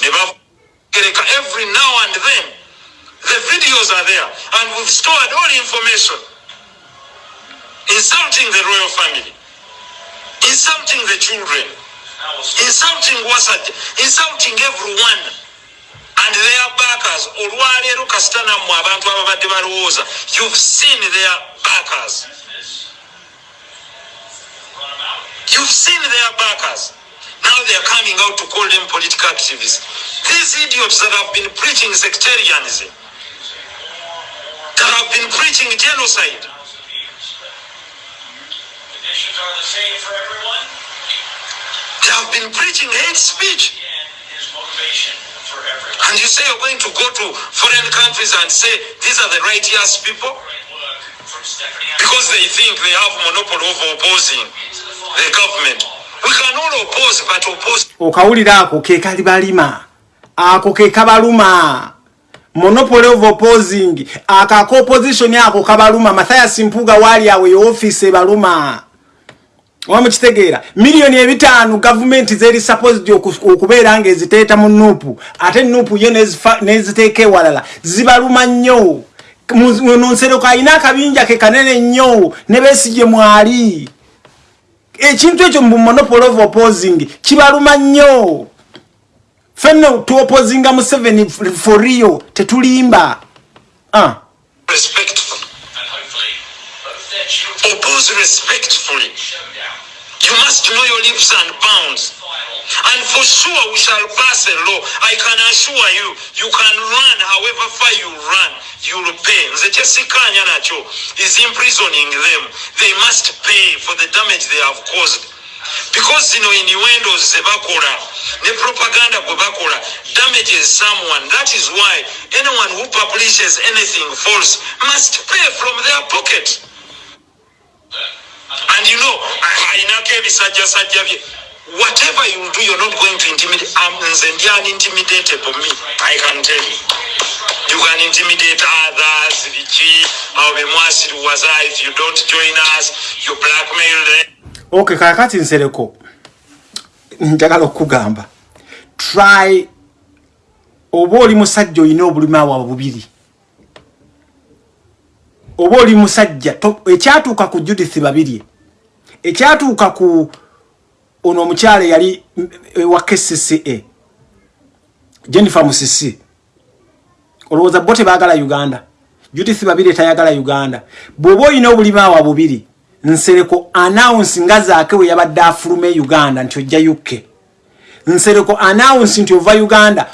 ne every now and then the videos are there and we've stored all information insulting the royal family insulting the children, insulting Wasad, insulting everyone. And their backers, olwaleero kasita nammwe abantu you've seen their backers. You've seen their backers. Now they are coming out to call them political activists. These idiots that have been preaching sectarianism, that have been preaching genocide, conditions are the same for everyone. They have been preaching hate speech. And you say you're going to go to foreign countries and say these are the righteous people? Because they think they have monopoly of opposing the government. We can all oppose, but oppose. okawulira ako ke kali balima ako ke kabaluma monopoly of opposing akako opposition ako kabaluma mathayas mpuga wali awe office baluma oba mukitegeera miliyoni ebitaano gavumenti zeri supposed okubeera nga eziteeta mu nuupu ate nuupu yo neziteeka ewalala zibaluma nnyo. Nonsereko alina akabinja ke kanene nnyo ne besigye mwali. Ekintu ekyo mu monopoly of opposing kibaluma nnyo. Fenno tuopozinga mu seven for rio tetulimba. Uh. Oppose respectfully. You must know your leaps and bounds. And for sure we shall pass a law. I can assure you, you can run however far you run, you'll pay. The Chesikanya Nacho is imprisoning them. They must pay for the damage they have caused. Because you know innuendos zebakola ne propaganda gwe bakola damages someone. That is why anyone who publishes anything false must pay from their pocket. And you know, ayinako ebisajjasajja bye. Whatever you do you're not going to intimidate. Um, nze ndi unintimidatable me. I can tell you. You can intimidate others biki awo bemwasiriwaza if you don't join us you blackmail them. Okay kakati nsereko. Njagala okugamba try oba oli musajja olina obulumi awo bubiri oba oli musajja ekyatuuka ku judith babiri ekyatuuka ku ono omukyala yali wa kcca jennifer musisi. Olowooza bo tebaagala uganda. Judith babiri tayagala uganda. Bw'oba olina obulimaawa bubiri nsereko announce nga zaake we yabadde afuluma e uganda nti ojja uk nsereko announce nti ova uganda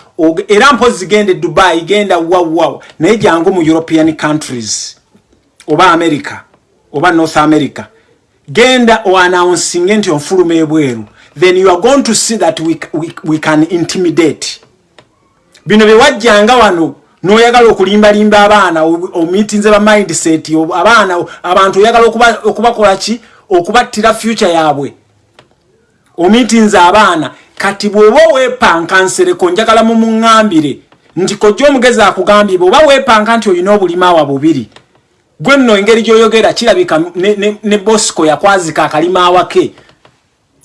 era mpozi genda e dubai genda wawawa naye jangu mu european countries oba america oba north america genda oannouncing nti onfuluma ebweru. Then you are going to see that we, we, we can intimidate. Bino bewajjanga wano noyagala okulimbalimba abaana omitinze ba mindset abaana abantu oyagala okubakola ki? Okubattira future yaabwe. Omitinze abaana kati bw'oba weepanka nsereko njagala mu muŋŋambire nti kojja omugezi akugambye bweoba weepanka nti olina obulimaawa bubiri gwe nno engeri gy'oyogera kirabika ne, ne, ne bosco yakwazika akalimaawa ke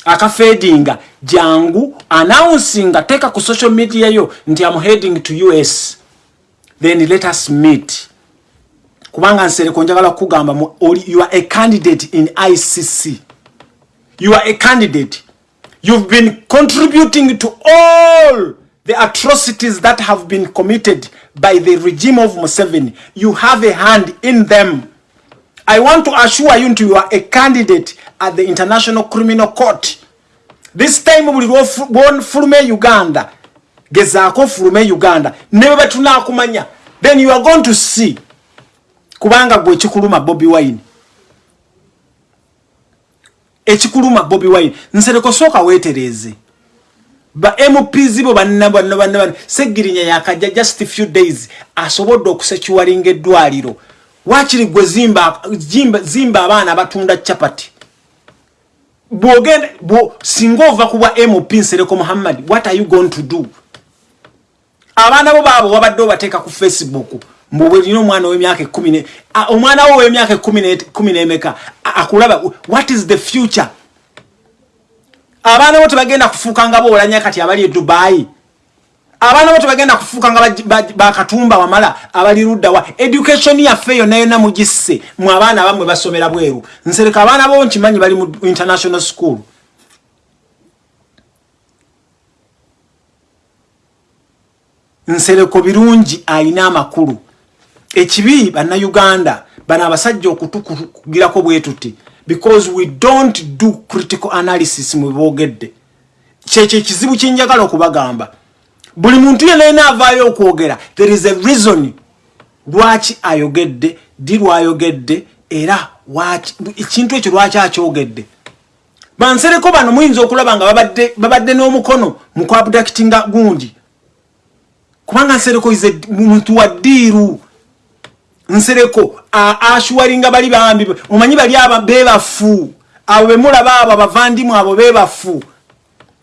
akafeedinga jangu announcinga teeka ku social media yo nti am heading to us then let us meet. Kubanga nsereko njagala kugamba you are a candidate in icc you are a candidate. You've been contributing to all the atrocities that have been committed by the regime of Museveni. You have a hand in them. I want to assure you you are a candidate at the international criminal court. This time buli lwofulume uganda. Gezaako fulume uganda. Ne bwe betunakumanya then you are going to see. Kubanga gwe ekikuluma bobi wine. Ekikuluma bobi wine. Nsereko sooka weetereze ba mps bo bannabannabannabana segirinya yakajja just few days asobodde okusekiwalinga eddwaliro. Wakiri gwe zimba, zimba, zimba abaana abatunda capati? Bwogenda singa ova kubwa mp nsereko muhammad what are you going to do? Abaana bo baabo wabadde obateeka ku facebook mbwebwerina omwana owemyaka ekumi omwana wo owemyaka ekumi n'emeka akulaba what is the future abaana bo tebagenda kufuuka nga boolanya kati abali e dubai. Abaana bo tebagenda kufuuka nga bakatumba wamala abali luddawa education yaffe yonna yonna mugisse. Mu abaana abamwe basomera bweru. Nsereka abaana bo nkimanyi bali mu international school. Nsereko birungi ayina amakulu. Ekibi bannayuganda bano abasajja okutukugirako bwe tuti because we don't do critical analysis mu boogedde. Kyekyo ekizibu kyenjagala okubagamba buli muntu yenayina avaayo okwogera there is a reason lwaki ayogedde di lwayogedde era ekintu ekyo lwaki akyogedde. Bansereko bano muyinza okulaba nga babadde n'omukono mu kwabudactinga gundi. Kubanga nsereko ize muntu wa ddiiru nsereko ashuwaringa bali bambi omanyi bali aba bebafu. Abo bemulaba abo abavandimu abo bebafu.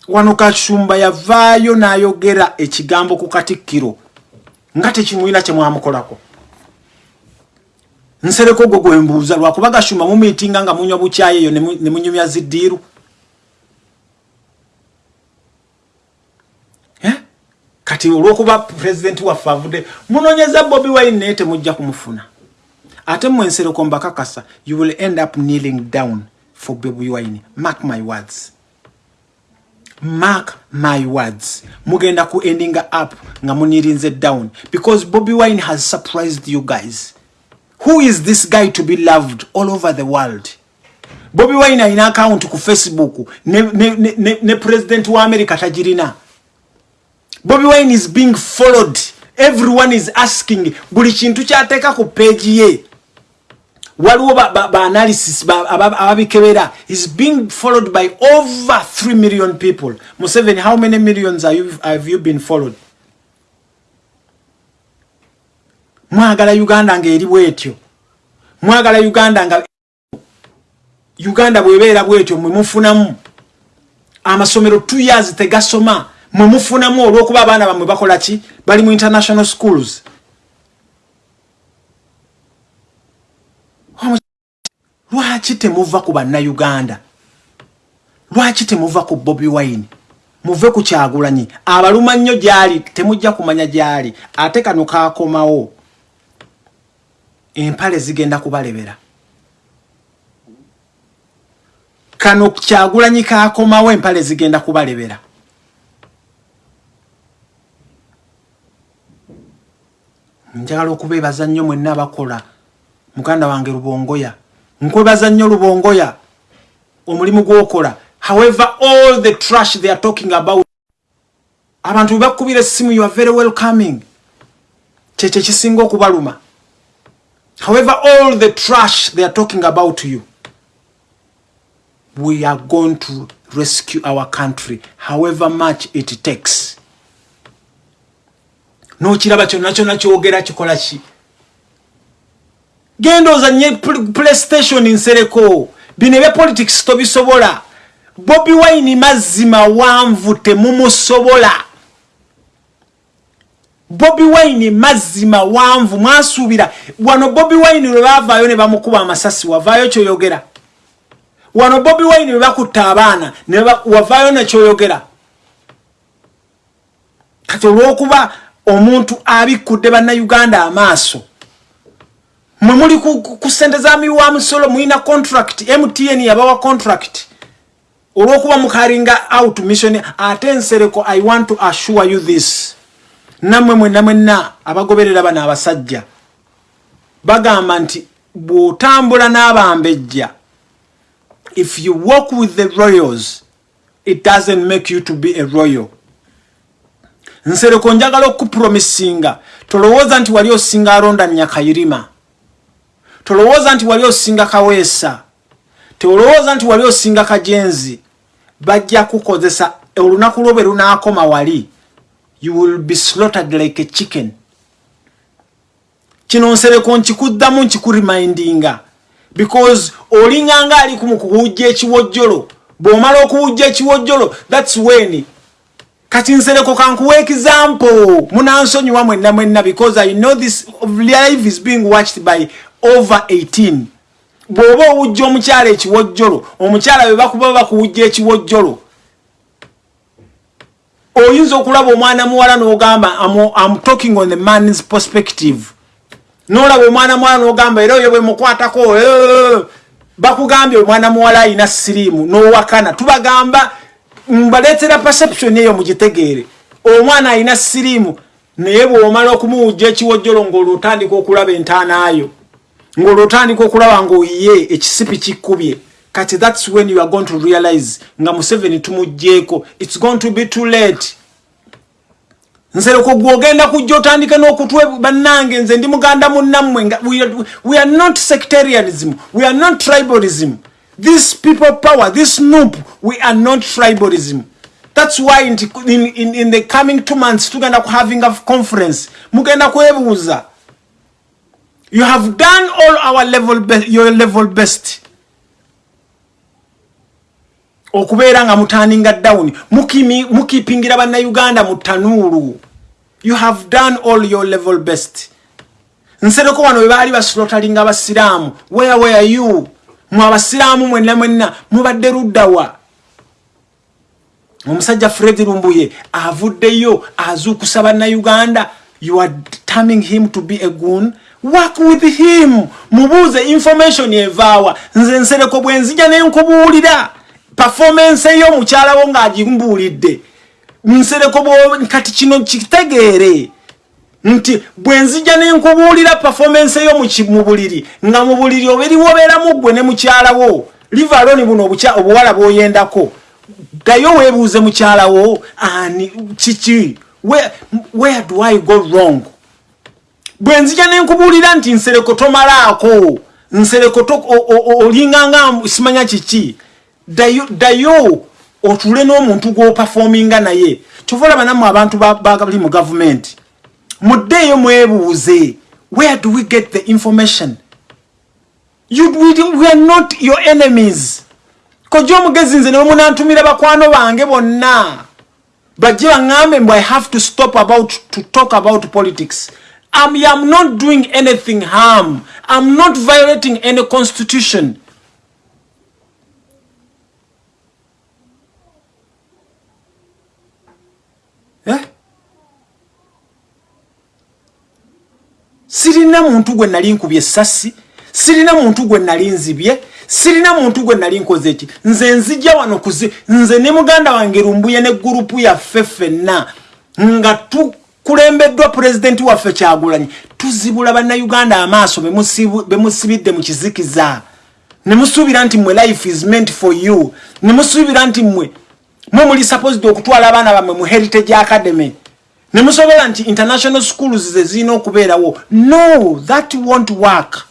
Wano kashumba yavaayo n'ayogera ekigambo ku katikkiro nga tekimwina kyemwamukolako nsereko gwe gwembuuza lwakuba gashuma mumiitinga nga munywa bukyayi eyo ne munyumya ziddiiru eh? Kati olwokuba pulezidenti waffe avudde munoonyeza bobi wine naye temujja kumufuna. Ate mmwe nsereko mbakakasa you will end up kneeling down for bobi wine. Mark my words. Mark my words. Mugenda ku ending up nga munirinze down. Because bobi wine has surprised you guys. Who is this guy to be loved all over the world? Bobi wine alina account ku facebook. Ne, ne, ne, ne president wa america tagirina bobi wine is being followed. Everyone is asking buli kintu kyateeka ku page ye? Waliwo baanalysis ababikebera. Is being followed by over 3 million people. Museven how many millions are you, have you been followed? Mwagala uganda ngaeri bwetyo. Mwagala uganda nga uganda bwebeera bwetyo mwemufunamu amasomero t years tegasoma mwemufunamu olwokuba abaana bamwe bakola ki? Bali mu international schools. Lwaki temuva ku bannayuganda? Lwaki temuva ku bobi wine? Muve ku kyagulanyi. Abaluma nnyo gyali temujja kumanya gyali. Ate kano kakomawo. Empale zigenda kubalebera. Kano kyagulanyi kakomawo empale zigenda kubalebera njagala okubeebaza nnyo mwenna abakola. Muganda wange lubongoya. Nkwebaza nnyo lubongoya. Omulimu gwokola. However all the trash they are talking about abantu bebakubira essimu you are very welcoming. Kyekyo ekisinga okubaluma. However all the trash they are talking about you we are going to rescue our country however much it takes nokiraba kyonna kyonna kyogera kikola ki? Genda ozanye playstation nsereko. Bino ebyapolitics tobisobola. Bobi wine mazzi mawanvu temumusobola bobi wine mazzi mawanvu mwasuubira. Wano bobi wine lwe baavaayo ne bamukuba amasasi wavaayo kyoyogera. Wano bobi wine lwe bakutta abaana wavaayo nekyoyogera kati olwokuba omuntu abikkudde bannayuganda amaaso. Mwe muli ku sente za miwa musolo mulina contract mtn yabawa contract. Olwokuba mukalinga out mission ate ensereko i want to assure you this. Nammwe mwenna mwenna abagoberera bano abasajja bagamba nti bw'otambula n'abambejja if you walk with the royals it doesn't make you to be a royal nsereko njagala okupromisinga tolowooza nti wali osinga alonda nyakayirima tolowooza nti wali osinga kaweesa? Teolowooza nti wali osinga kajenzi? Bajja kukozesa olunaku lwo bwe lunaakoma wali you will be slaughtered like a chicken. Kino nsereko nkikuddamu nkikuremindinga because olinganga ali ku mukuwujja ekiwojjolo bw'omala okuwujja ekiwojjolo thats when kati nsereko kankuwa example. Munansonyiwa mwenna mwenna because i know this life is being watched by over 18 bw'oba owujja omukyala ekiwojjolo omukyala bwe bakuba bakuwujja ekiwojjolo oyinza okulaba omwana muwala n'ogamba am talking on the man's perspective. N'olaba omwana muwala n'ogamba era oyo bwe mukwatako bakugambye omwana muwala ayina siriimu n'owakana. Tubagamba mbaleetera perception eyo mugitegeere omwana ayina siriimu naye bw'omala okumuwujja ekiwojjolo ng'olwotandika okulaba entaanaayo ng'olwotandika okulaba ng'oyiye ekisipi kikkubye kati thats when you are going to realize nga museveni tumugjeeko its going to be too late. Nsereko gwogenda kujja otandike n'okutwe bannange nze ndi muganda munnammwe we are not sectarianism we are not tribalism this people power this noop we are not tribalism. That's why in, in, in the coming two months tugenda ku having a conference mugenda kwebuuza you have done all our level your level best. Okubeera nga mutaninga down mukipingira bannayuganda mu tanuulu you have done all your level best. Nsereko wano webaali basilotalinga abasiraamu where were you mwe abasiraamu mwenna mwenna mubadde luddawa omusajja fred lumbuye avuddeyo azuukusa bannayuganda you are terming him to be a goon? Work with him. Mubuuze information evaawa. Nze nsereko bwe nzija nenkubuulira performance ey'omukyalawo ng'agimbuulidde. Nsereko kati kino kitegeere nti bwe nzija nenkubuulira performance ey'omu buliri nga mu buliri oberiwo obeeramu ggwe ne mukyalawo livaloni buno obuwala bw'oyendako. Gayo weebuuze mukyalawo ani kiki? Where do i go wrong? Bwe nzija nenkubuulira nti nsereko tomalaako nsereko olinganga simanya kiki? Dayo otule n'omuntu gw'opafominga naye. Kyova olaba nammwe abantu bali mu gavumenti muddeeyo mwebuuze where do we get the information you, we, we are not your enemies kojja omugezi nze newemunantumira bakwano bange bonna bajje baŋŋambe mbw i have to stop about to talk about politics I'm, I'm not doing anything harm. I'm not violating any constitution. Sirina muntu gwe nali nkubye essasi, sirina muntu gwe nali nzibye, sirina muntu gwe nali nkoze eki. Nze nzijja wano kuzi, nze ne muganda wange rumbuye ne gurupu ya ffeffenna nga tu kulembeddwa pulezidenti waffe kyagulanyi. Tuzibula bannayuganda amaaso bemusibidde mu kizikiza. Ne musuubira nti mmwe life is meant for you. Ne musuubira nti mmwe mwe muli supposed okutwala abaana bammwe mu heritage academy ne musobola nti international schools ze zirina okubeerawo no that won't work.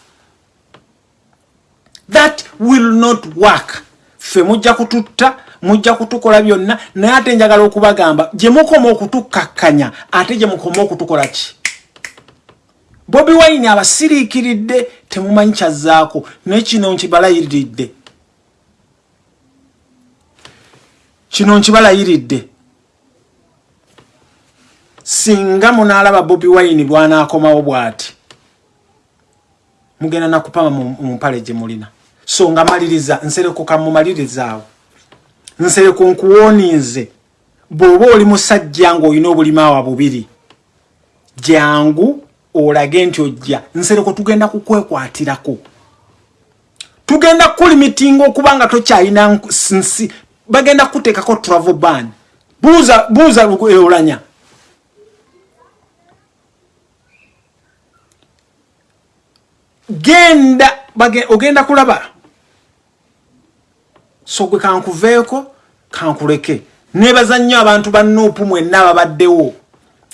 That will not work. Ffe mujja kututta mujja kutukola byonna naye ate njagala okubagamba gye mukoma okutukkakkanya ate gye mukoma okutukola ki? Bobi wine abasiriikiridde temumanyi kyazzaako naye kino nkibalayiridde kino nkibalayiridde singa munaalaba bobi wine bwanaakomawo bw'ati mugenda nakupama mu mpale gye mulina. So nga maliriza nsereko kamumalirizaawo nsereko nkuwonize bw'oba oli musajja ng'olina obulimaawa bubiri jangu olage nti ojja. Nsereko tugenda kukwekwatirako tugenda kukulimitinga okuba nga tokyalina nsi bagenda kuteekako travel ban. Buuza buuza olanya genda ogenda kulaba. So gwe kankuveeko kankuleke. Nebaza nnyo abantu ba nuupu mwenna ababaddewo.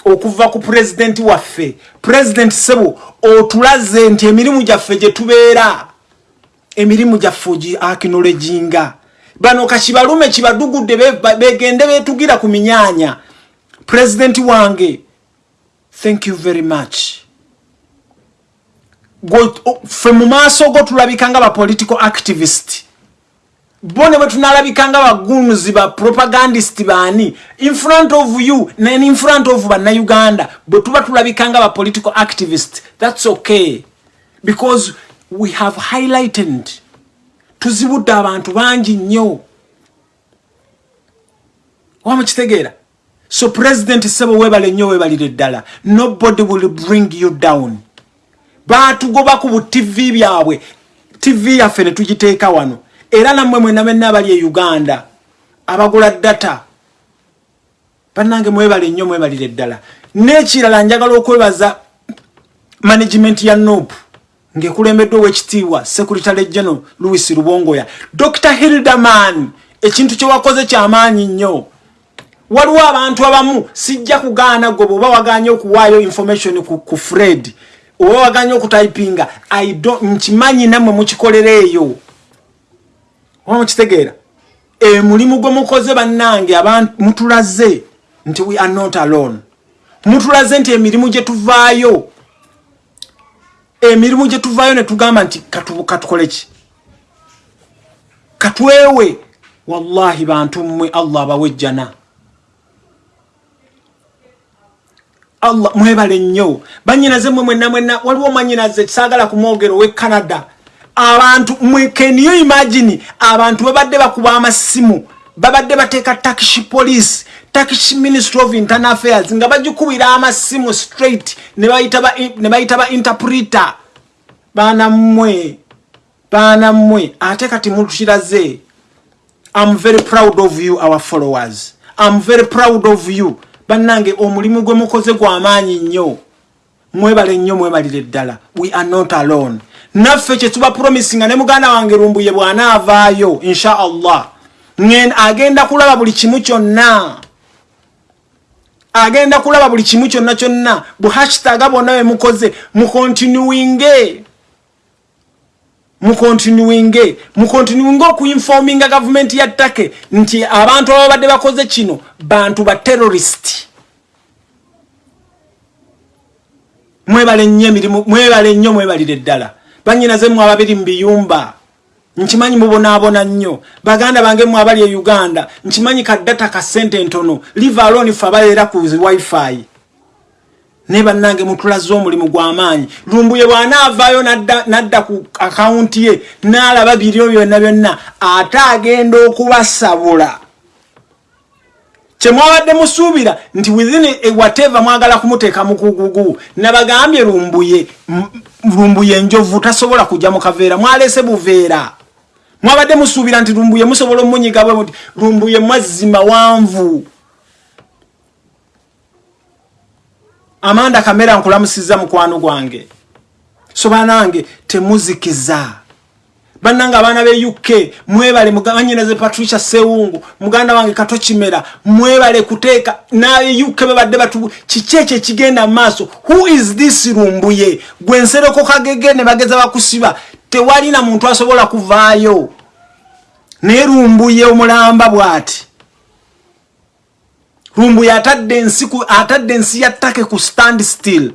Okuva ku pulezidenti waffe pulezidenti sebo otulaze nti emirimu gyaffe gye tubeera. Emirimu gyaffe ogi akinologinga. Bano kakibalume kibadugudde begende betugira ku minyaanya. Pulezidenti wange thank you very much ffe mu maaso go tulabika nga bapolitical activist. Bo ne bwe tunalabika nga bagunuzi ba propagandist baani in front of you nen in front of bannayuganda bwe tuba tulabika nga bapolitical activist thats okay. Because we have highlighted tuzibudde abantu bangi nnyo. Wamukitegeera so president sebo webale nnyo webalire ddala nobody will bring you down batugoba ku bu tv byabwe. Tv yaffe ne tugiteeka wano. Era nammwe mwena benna abali e uganda abagula data bannange mwebale nnyo mwebalire ddala. N'ekirala njagala okwebaza management ya nop ng'ekulembeddwa owekitiibwa secretary general louis rubongoya dr hildaman ekintu kye wakoze kyamaanyi nnyo. Waliwo abantu abamu sijja kugaana gwe bweoba waganye okuwaayo information ku, ku fred oba waganye okutypinga nkimanyi nammwe mukikolera eyo. Oba mukitegeera? Emulimu gwe mukoze bannange mutulaze nti we are not alone. Mutulaze nti emirimu gye tuvaayo. Emirimu gye tuvaayo ne tugamba nti katukole ki? Katwewe wallahi bantu mmwe allah abawejjana allah mwebale nnyo. Banyinaze mwe mwenna mwenna waliwo mwanyinaze saagala kumwogero owe canada. Abantu keniyo imagini abantu babadde bakuba amasimu. Babadde bateeka takishi police takishi ministry of internal affairs nga bagikubira amasimu straight ne bayita ba interpreter. Baana mmwe baana mmwe. Ate kati mutukiraze im very proud of you our followers. Im very proud of you bannange omulimu gwe mukoze gw'amaanyi nnyo. Mwebale nnyo mwebalire ddala. We are not alone. Naffe kyetuba promisinga ne muganda wange lumbuye bw'anaavaayo insha allah agenda kulaba buli kimu kyonna. Agenda kulaba buli kimu kyonna kyonna. Buhashitaga bonna bwe mukoze mukontinuwinge mukontinuwinge mukontinuwinge okuinfominga gavumenti ya ttake nti abantu ababadde bakoze kino bantu ba terorist mwebale nnyo emirimu mwebale nnyo mwebalire ddala. Banyinaze mwe ababiri mu biyumba nkimanyi mubonaabona nnyo. Baganda bange mwe abali e uganda nkimanyi kaddata ka sente ntono. Live alone fe abaleera ku wifi naye bannange mutulaze omulimu gw'amaanyi lumbuye bw'anaavaayo nadda ku akawunti ye n'alaba biryo byonna byonna ate agenda okubasabula. Kyemwabadde musuubira nti within whatever mwagala kumuteeka mukugugu nabagambye lumbuye lumbuye enjovu tasobola kujja mu kaveera mwalese buveera. Mwabadde musuubira nti lumbuye musobola omunyiga bwe muti lumbuye mwazzi mawanvu amanda kamera nkulamusiza mukwano gwange. So banange temuzikiza. Bannanga abaana be uk mwebale muganyinaze patricia sewungu muganda wange kato kimera mwebale kuteeka naye uk bebadde batu kiki ekyo ekigenda maaso? Who is this rumbuye gwensereko kagege ne bageza bakusiba tewalina muntu asobola kuvaayo. Naye rumbuye omulamba bw'ati rumbuye atadde ensi atadde ensi ya ttake ku stand still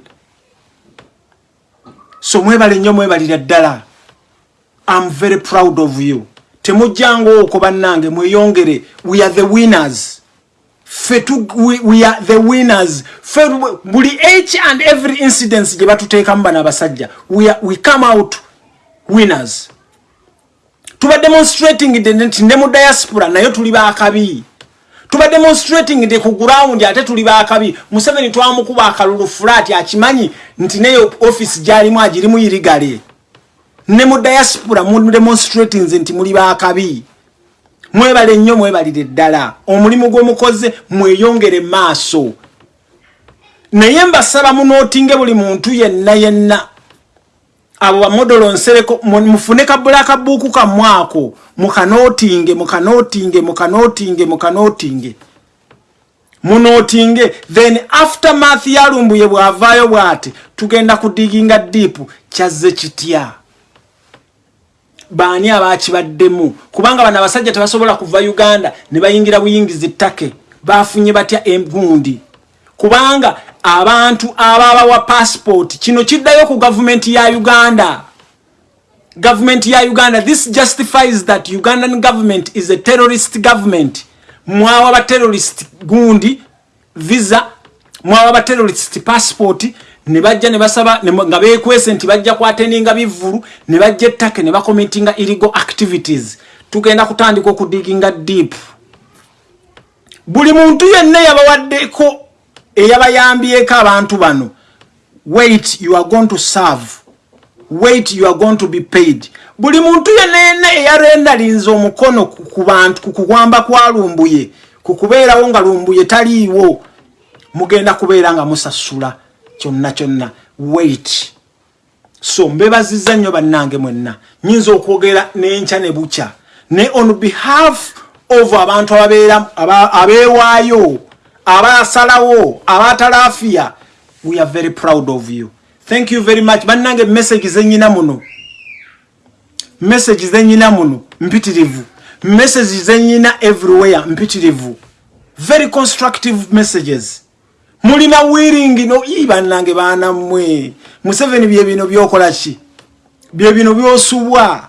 so mwebale nnyo mwebalira ddala I'm very proud of you. Temujjango oko bannange mweyongere. We are the winners. Fetu, we, we are the winners. Fetu, buli each and every incident gye batuteeka mu bana abasajja. We, are, we come out winners. Tuba demonstrating nti ne mu diaspora nayo tuli baakabi. Tuba demonstrating nti ku ground ate tuli baakabi. Museveni twamukuba akalulu flat akimanyi nti neyo office gyalimu agirimu irigale. ne mu diaspora mu demonstrating nti muli bakabi mwebale nnyo mwebalire ddala omulimu gw'omukoze mweyongere maaso naye mbasaba munootinge buli muntu yenna yenna abo bamodolo nsereko mufune kabulaka buuku kamwako mukanootinge mukanootinge mukanootinge mukanootinge munootinge then after math yalumbuye bw'avaayo bw'ati tugenda kudiginga diipu kyazze kitya? Baani abakibaddemu? Kubanga bano abasajja tebasobola kuva uganda ne bayingira buyingizi ttake. Bafunye batya egundi kubanga abantu ababawa passport kino kiddayo ku gavumenti ya uganda. Gavumenti ya uganda this justifies that ugandan government is a terrorist government. Mwawa baterrorist gundi visa mwawa baterrorist passport ne bajja ne basaba nga beekwese nti bajja kwateninga bivulu ne bajja ettake ne bakomentinga illegal activities. Tugenda kutandika okudiginga deep. Buli muntu yenna yabawaddeko eyabayambyeko abantu bano wait you are going to serve. Wait you are going to be paid. Buli muntu yenna eyarendalinza omukono ku bantu ku kugwamba kwa lumbuye ku kubeerawo nga lumbuye taliiwo mugenda kubeera nga musasula kyonna kyonna. Wait. So mbebaziza nnyo bannange mwenna. Nyinza okwogera nenkya ne bukya. Ne on behalf of abantu ababeera abeewaayo abasalawo abatalaafiya we are very proud of you. Thank you very much. Bannange message zenyina muno. Message zenyina muno mpitirivu. Message zenyina everywhere mpitirivu. Very constructive messages. Mulina wiringi no ibannange baana mmwe. Museveni bye bino byokola ki? Bye bino byosubwa